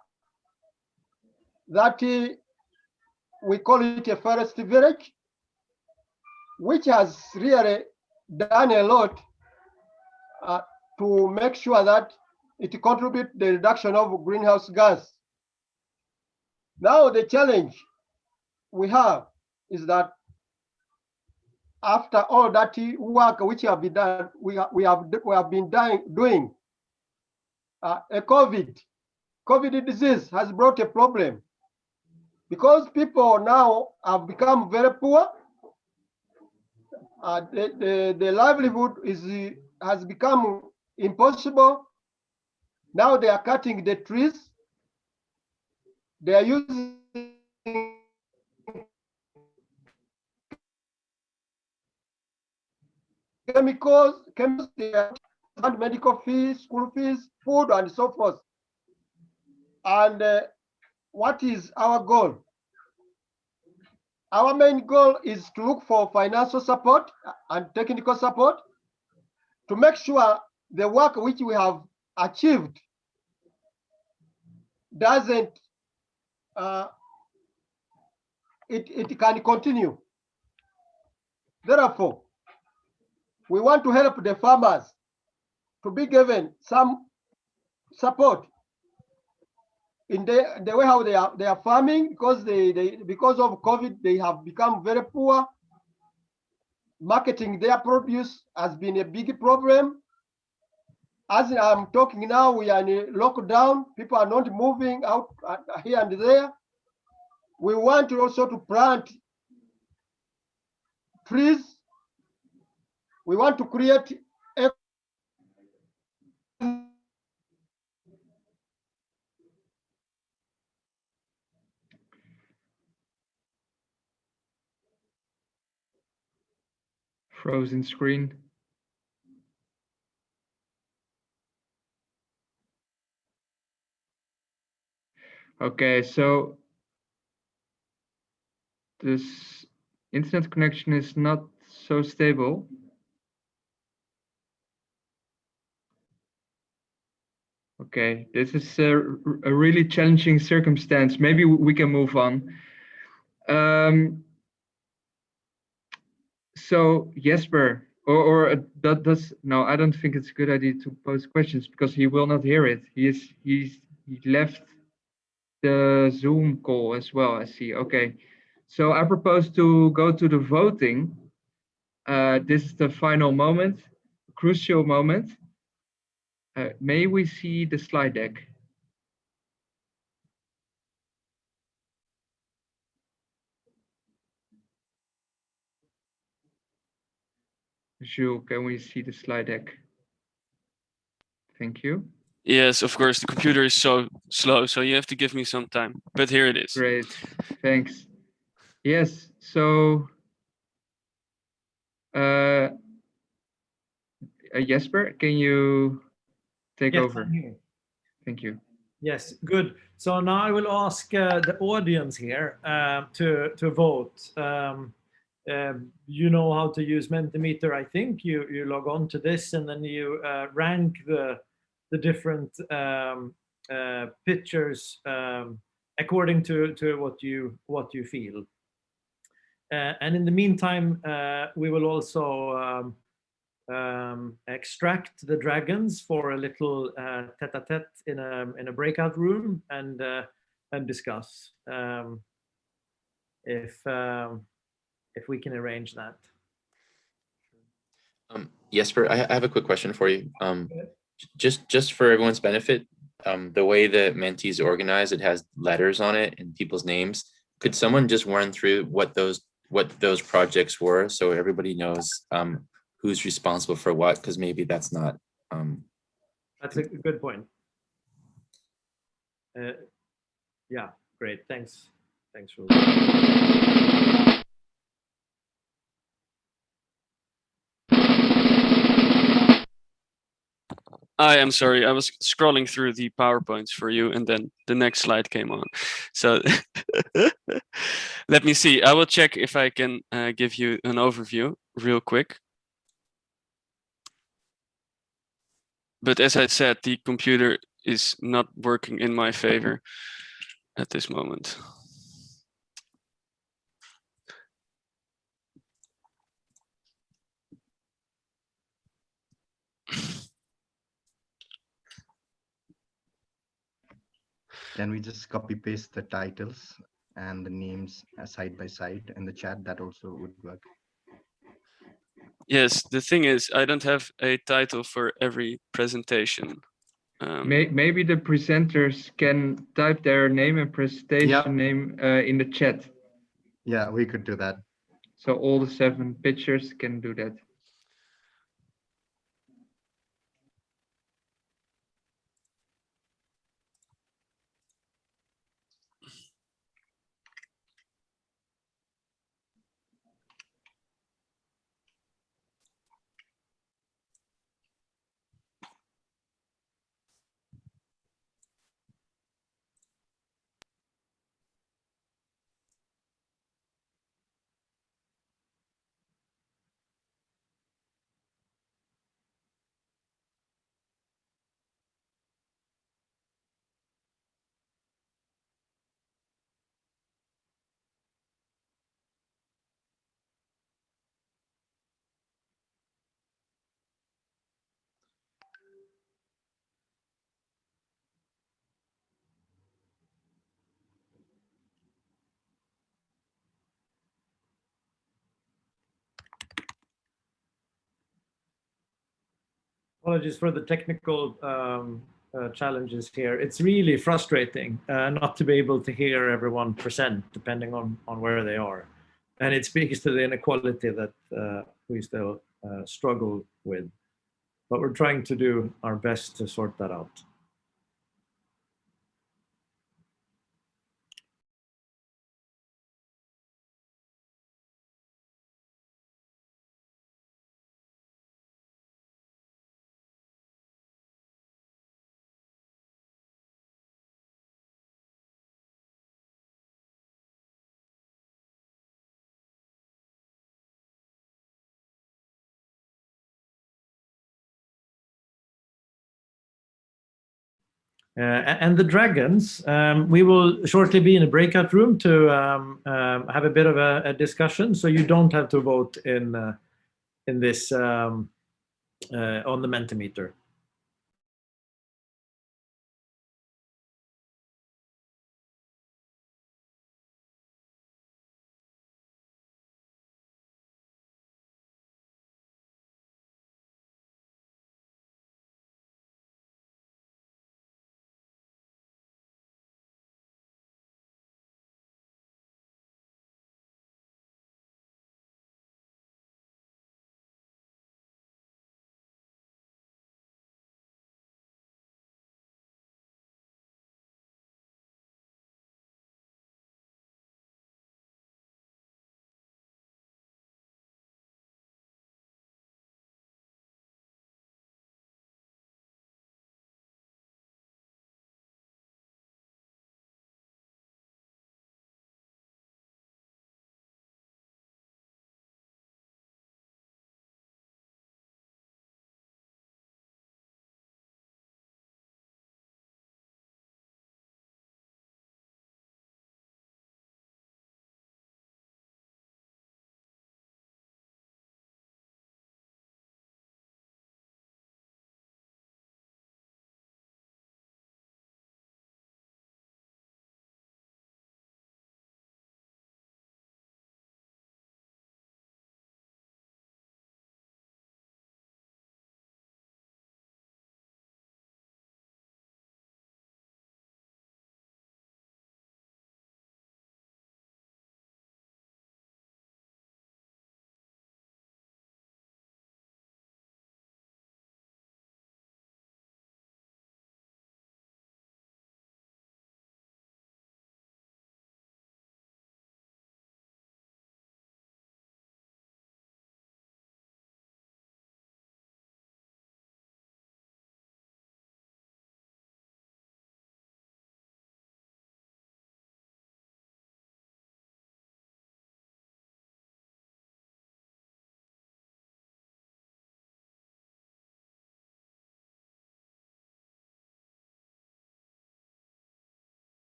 that uh, we call it a forest village which has really done a lot uh, to make sure that it contributes the reduction of greenhouse gas. Now the challenge we have is that after all that work which have been done, we have, we have, we have been dying, doing, uh, a COVID, COVID disease has brought a problem because people now have become very poor. Uh, the, the, the livelihood is has become impossible now they are cutting the trees. They are using chemicals, chemicals, and medical fees, school fees, food, and so forth. And uh, what is our goal? Our main goal is to look for financial support and technical support to make sure the work which we have achieved doesn't uh, it, it can continue. Therefore, we want to help the farmers to be given some support in the, the way how they are they are farming because they, they because of COVID they have become very poor. Marketing their produce has been a big problem as I'm talking now, we are in a lockdown. People are not moving out uh, here and there. We want also to plant trees. We want to create Frozen screen. Okay, so this internet connection is not so stable. Okay, this is a, a really challenging circumstance. Maybe we can move on. Um, so Jesper, or, or uh, that does no, I don't think it's a good idea to pose questions because he will not hear it. He is he's he left the Zoom call as well. I see. Okay, so I propose to go to the voting. Uh, this is the final moment, crucial moment. Uh, may we see the slide deck? Jules, can we see the slide deck? Thank you. Yes, of course, the computer is so slow, so you have to give me some time, but here it is. Great, thanks. Yes, so uh, uh, Jesper, can you take Yes, over? Thank you. Yes, good. So now I will ask uh, the audience here uh, to to vote. Um, um, you know how to use Mentimeter, I think. You you log on to this and then you uh, rank the the different um, uh, pictures um, according to to what you what you feel. Uh, and in the meantime, uh, we will also um, um, extract the dragons for a little uh, tete-a-tete in a in a breakout room and and discuss um, if if we can arrange that. Um, Jesper, I I have a quick question for you. Um, just just for everyone's benefit, um, the way the Menti is organized, it has letters on it and people's names. Could someone just run through what those what those projects were so everybody knows um, who's responsible for what? Because maybe that's not. Um, That's a good point. Uh, yeah, great. Thanks. Thanks, Rule. I am sorry, I was scrolling through the PowerPoints for you and then the next slide came on. So (laughs) let me see, I will check if I can uh, give you an overview real quick. But as I said, the computer is not working in my favor at this moment. Can we just copy paste the titles and the names uh, side by side in the chat? That also would work. Yes, the thing is, I don't have a title for every presentation. Um, maybe the presenters can type their name and presentation name uh, in the chat. Yeah, we could do that. So all the seven pictures can do that. Apologies for the technical um, uh, challenges here. It's really frustrating uh, not to be able to hear everyone present depending on, on where they are. And it speaks to the inequality that uh, we still uh, struggle with. But we're trying to do our best to sort that out. And the dragons, um, we will shortly be in a breakout room to um, um, have a bit of a, a, discussion. So you don't have to vote in uh, in this um, uh, on the Mentimeter.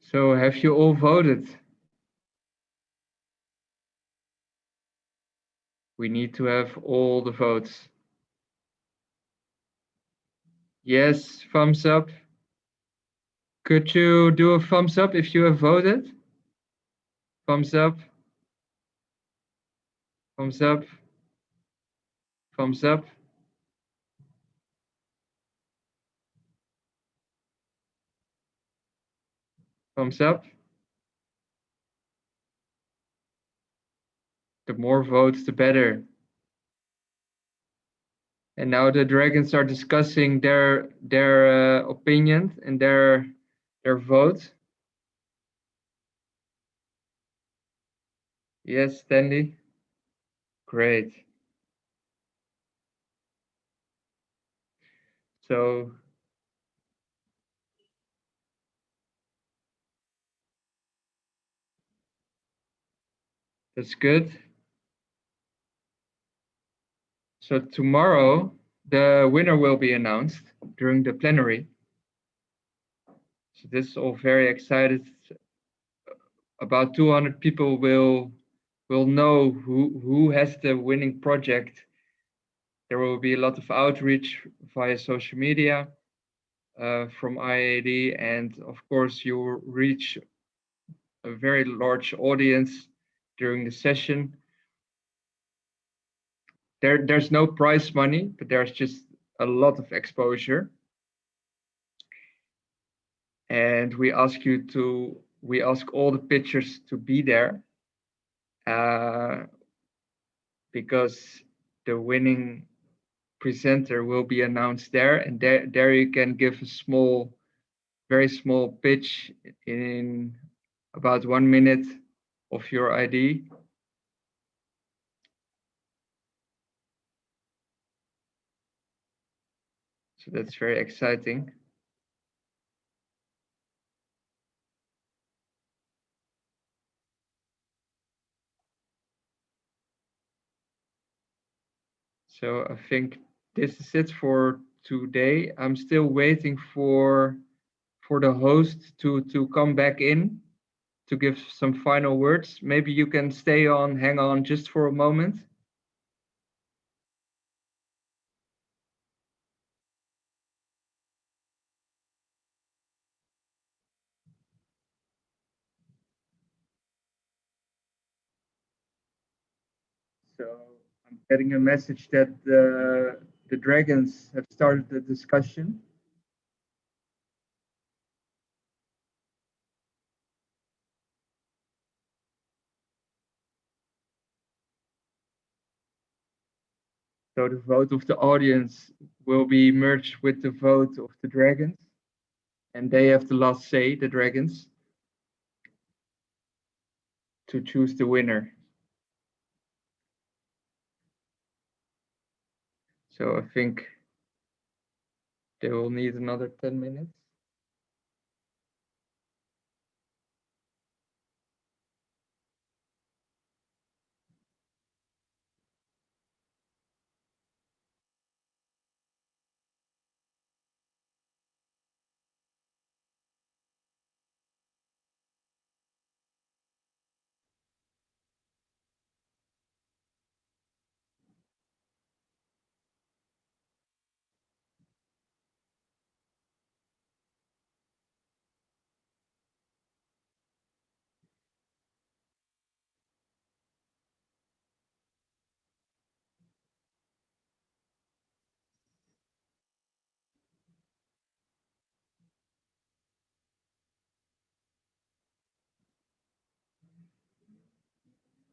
So have you all voted? We need to have all the votes. Yes, thumbs up. Could you do a thumbs up if you have voted? Thumbs up. Thumbs up. Thumbs up. Thumbs up. The more votes, the better. And now the dragons are discussing their their uh, opinions and their their vote. Yes, Stanley. Great. So that's good. So tomorrow, the winner will be announced during the plenary. So this is all very excited. About 200 people will will know who, who has the winning project. There will be a lot of outreach via social media uh, from IAD and of course you reach a very large audience during the session. There, there's no prize money, but there's just a lot of exposure. And we ask you to, we ask all the pitchers to be there uh, because the winning presenter will be announced there and there, there you can give a small, very small pitch in about one minute of your ID. So that's very exciting. So I think this is it for today. I'm still waiting for for the host to to come back in to give some final words. Maybe you can stay on, hang on just for a moment. So I'm getting a message that the, the dragons have started the discussion. So the vote of the audience will be merged with the vote of the dragons. And they have the last say, the dragons, to choose the winner. So I think they will need another 10 minutes.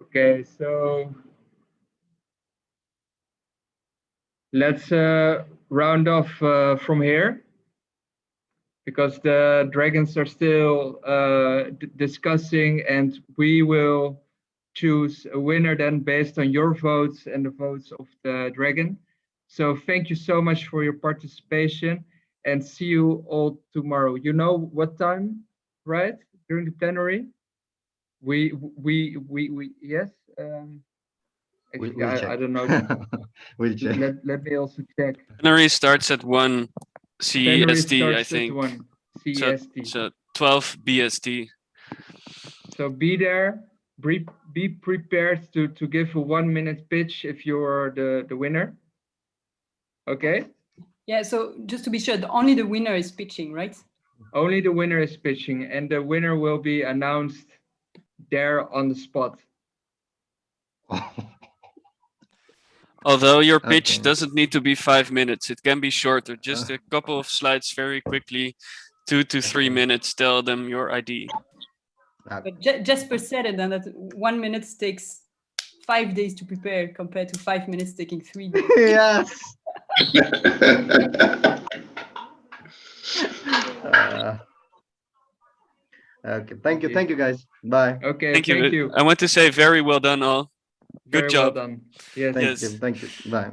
Okay, so let's uh, round off uh, from here because the dragons are still uh, discussing and we will choose a winner then based on your votes and the votes of the dragon. So thank you so much for your participation and see you all tomorrow. You know what time, right? During the plenary? We, we, we, we, yes. Um, We'll- actually, we'll I, I don't know. (laughs) We'll check. Let, let me also check. Plenary starts at one Plenary CST, I think. one So, CST. so 12 BST. So be there, be, be prepared to, to give a one minute pitch if you're the, the winner. Okay, Yeah, so just to be sure, the- only the winner is pitching, right? only the winner is pitching and the winner will be announced there on the spot. (laughs) Although your pitch Okay. doesn't need to be five minutes, it can be shorter, just a couple of slides very quickly, two to three minutes, tell them your ID. But Je- Jesper said it, and that one minute takes five days to prepare compared to five minutes taking three days. (laughs) yes. (laughs) Uh, okay. Thank you. Thank you, guys. Bye. Okay, Thank you. thank you. I want to say very well done all. Good Very well job. done. Yes. Thank Yes. you. Thank you. Bye.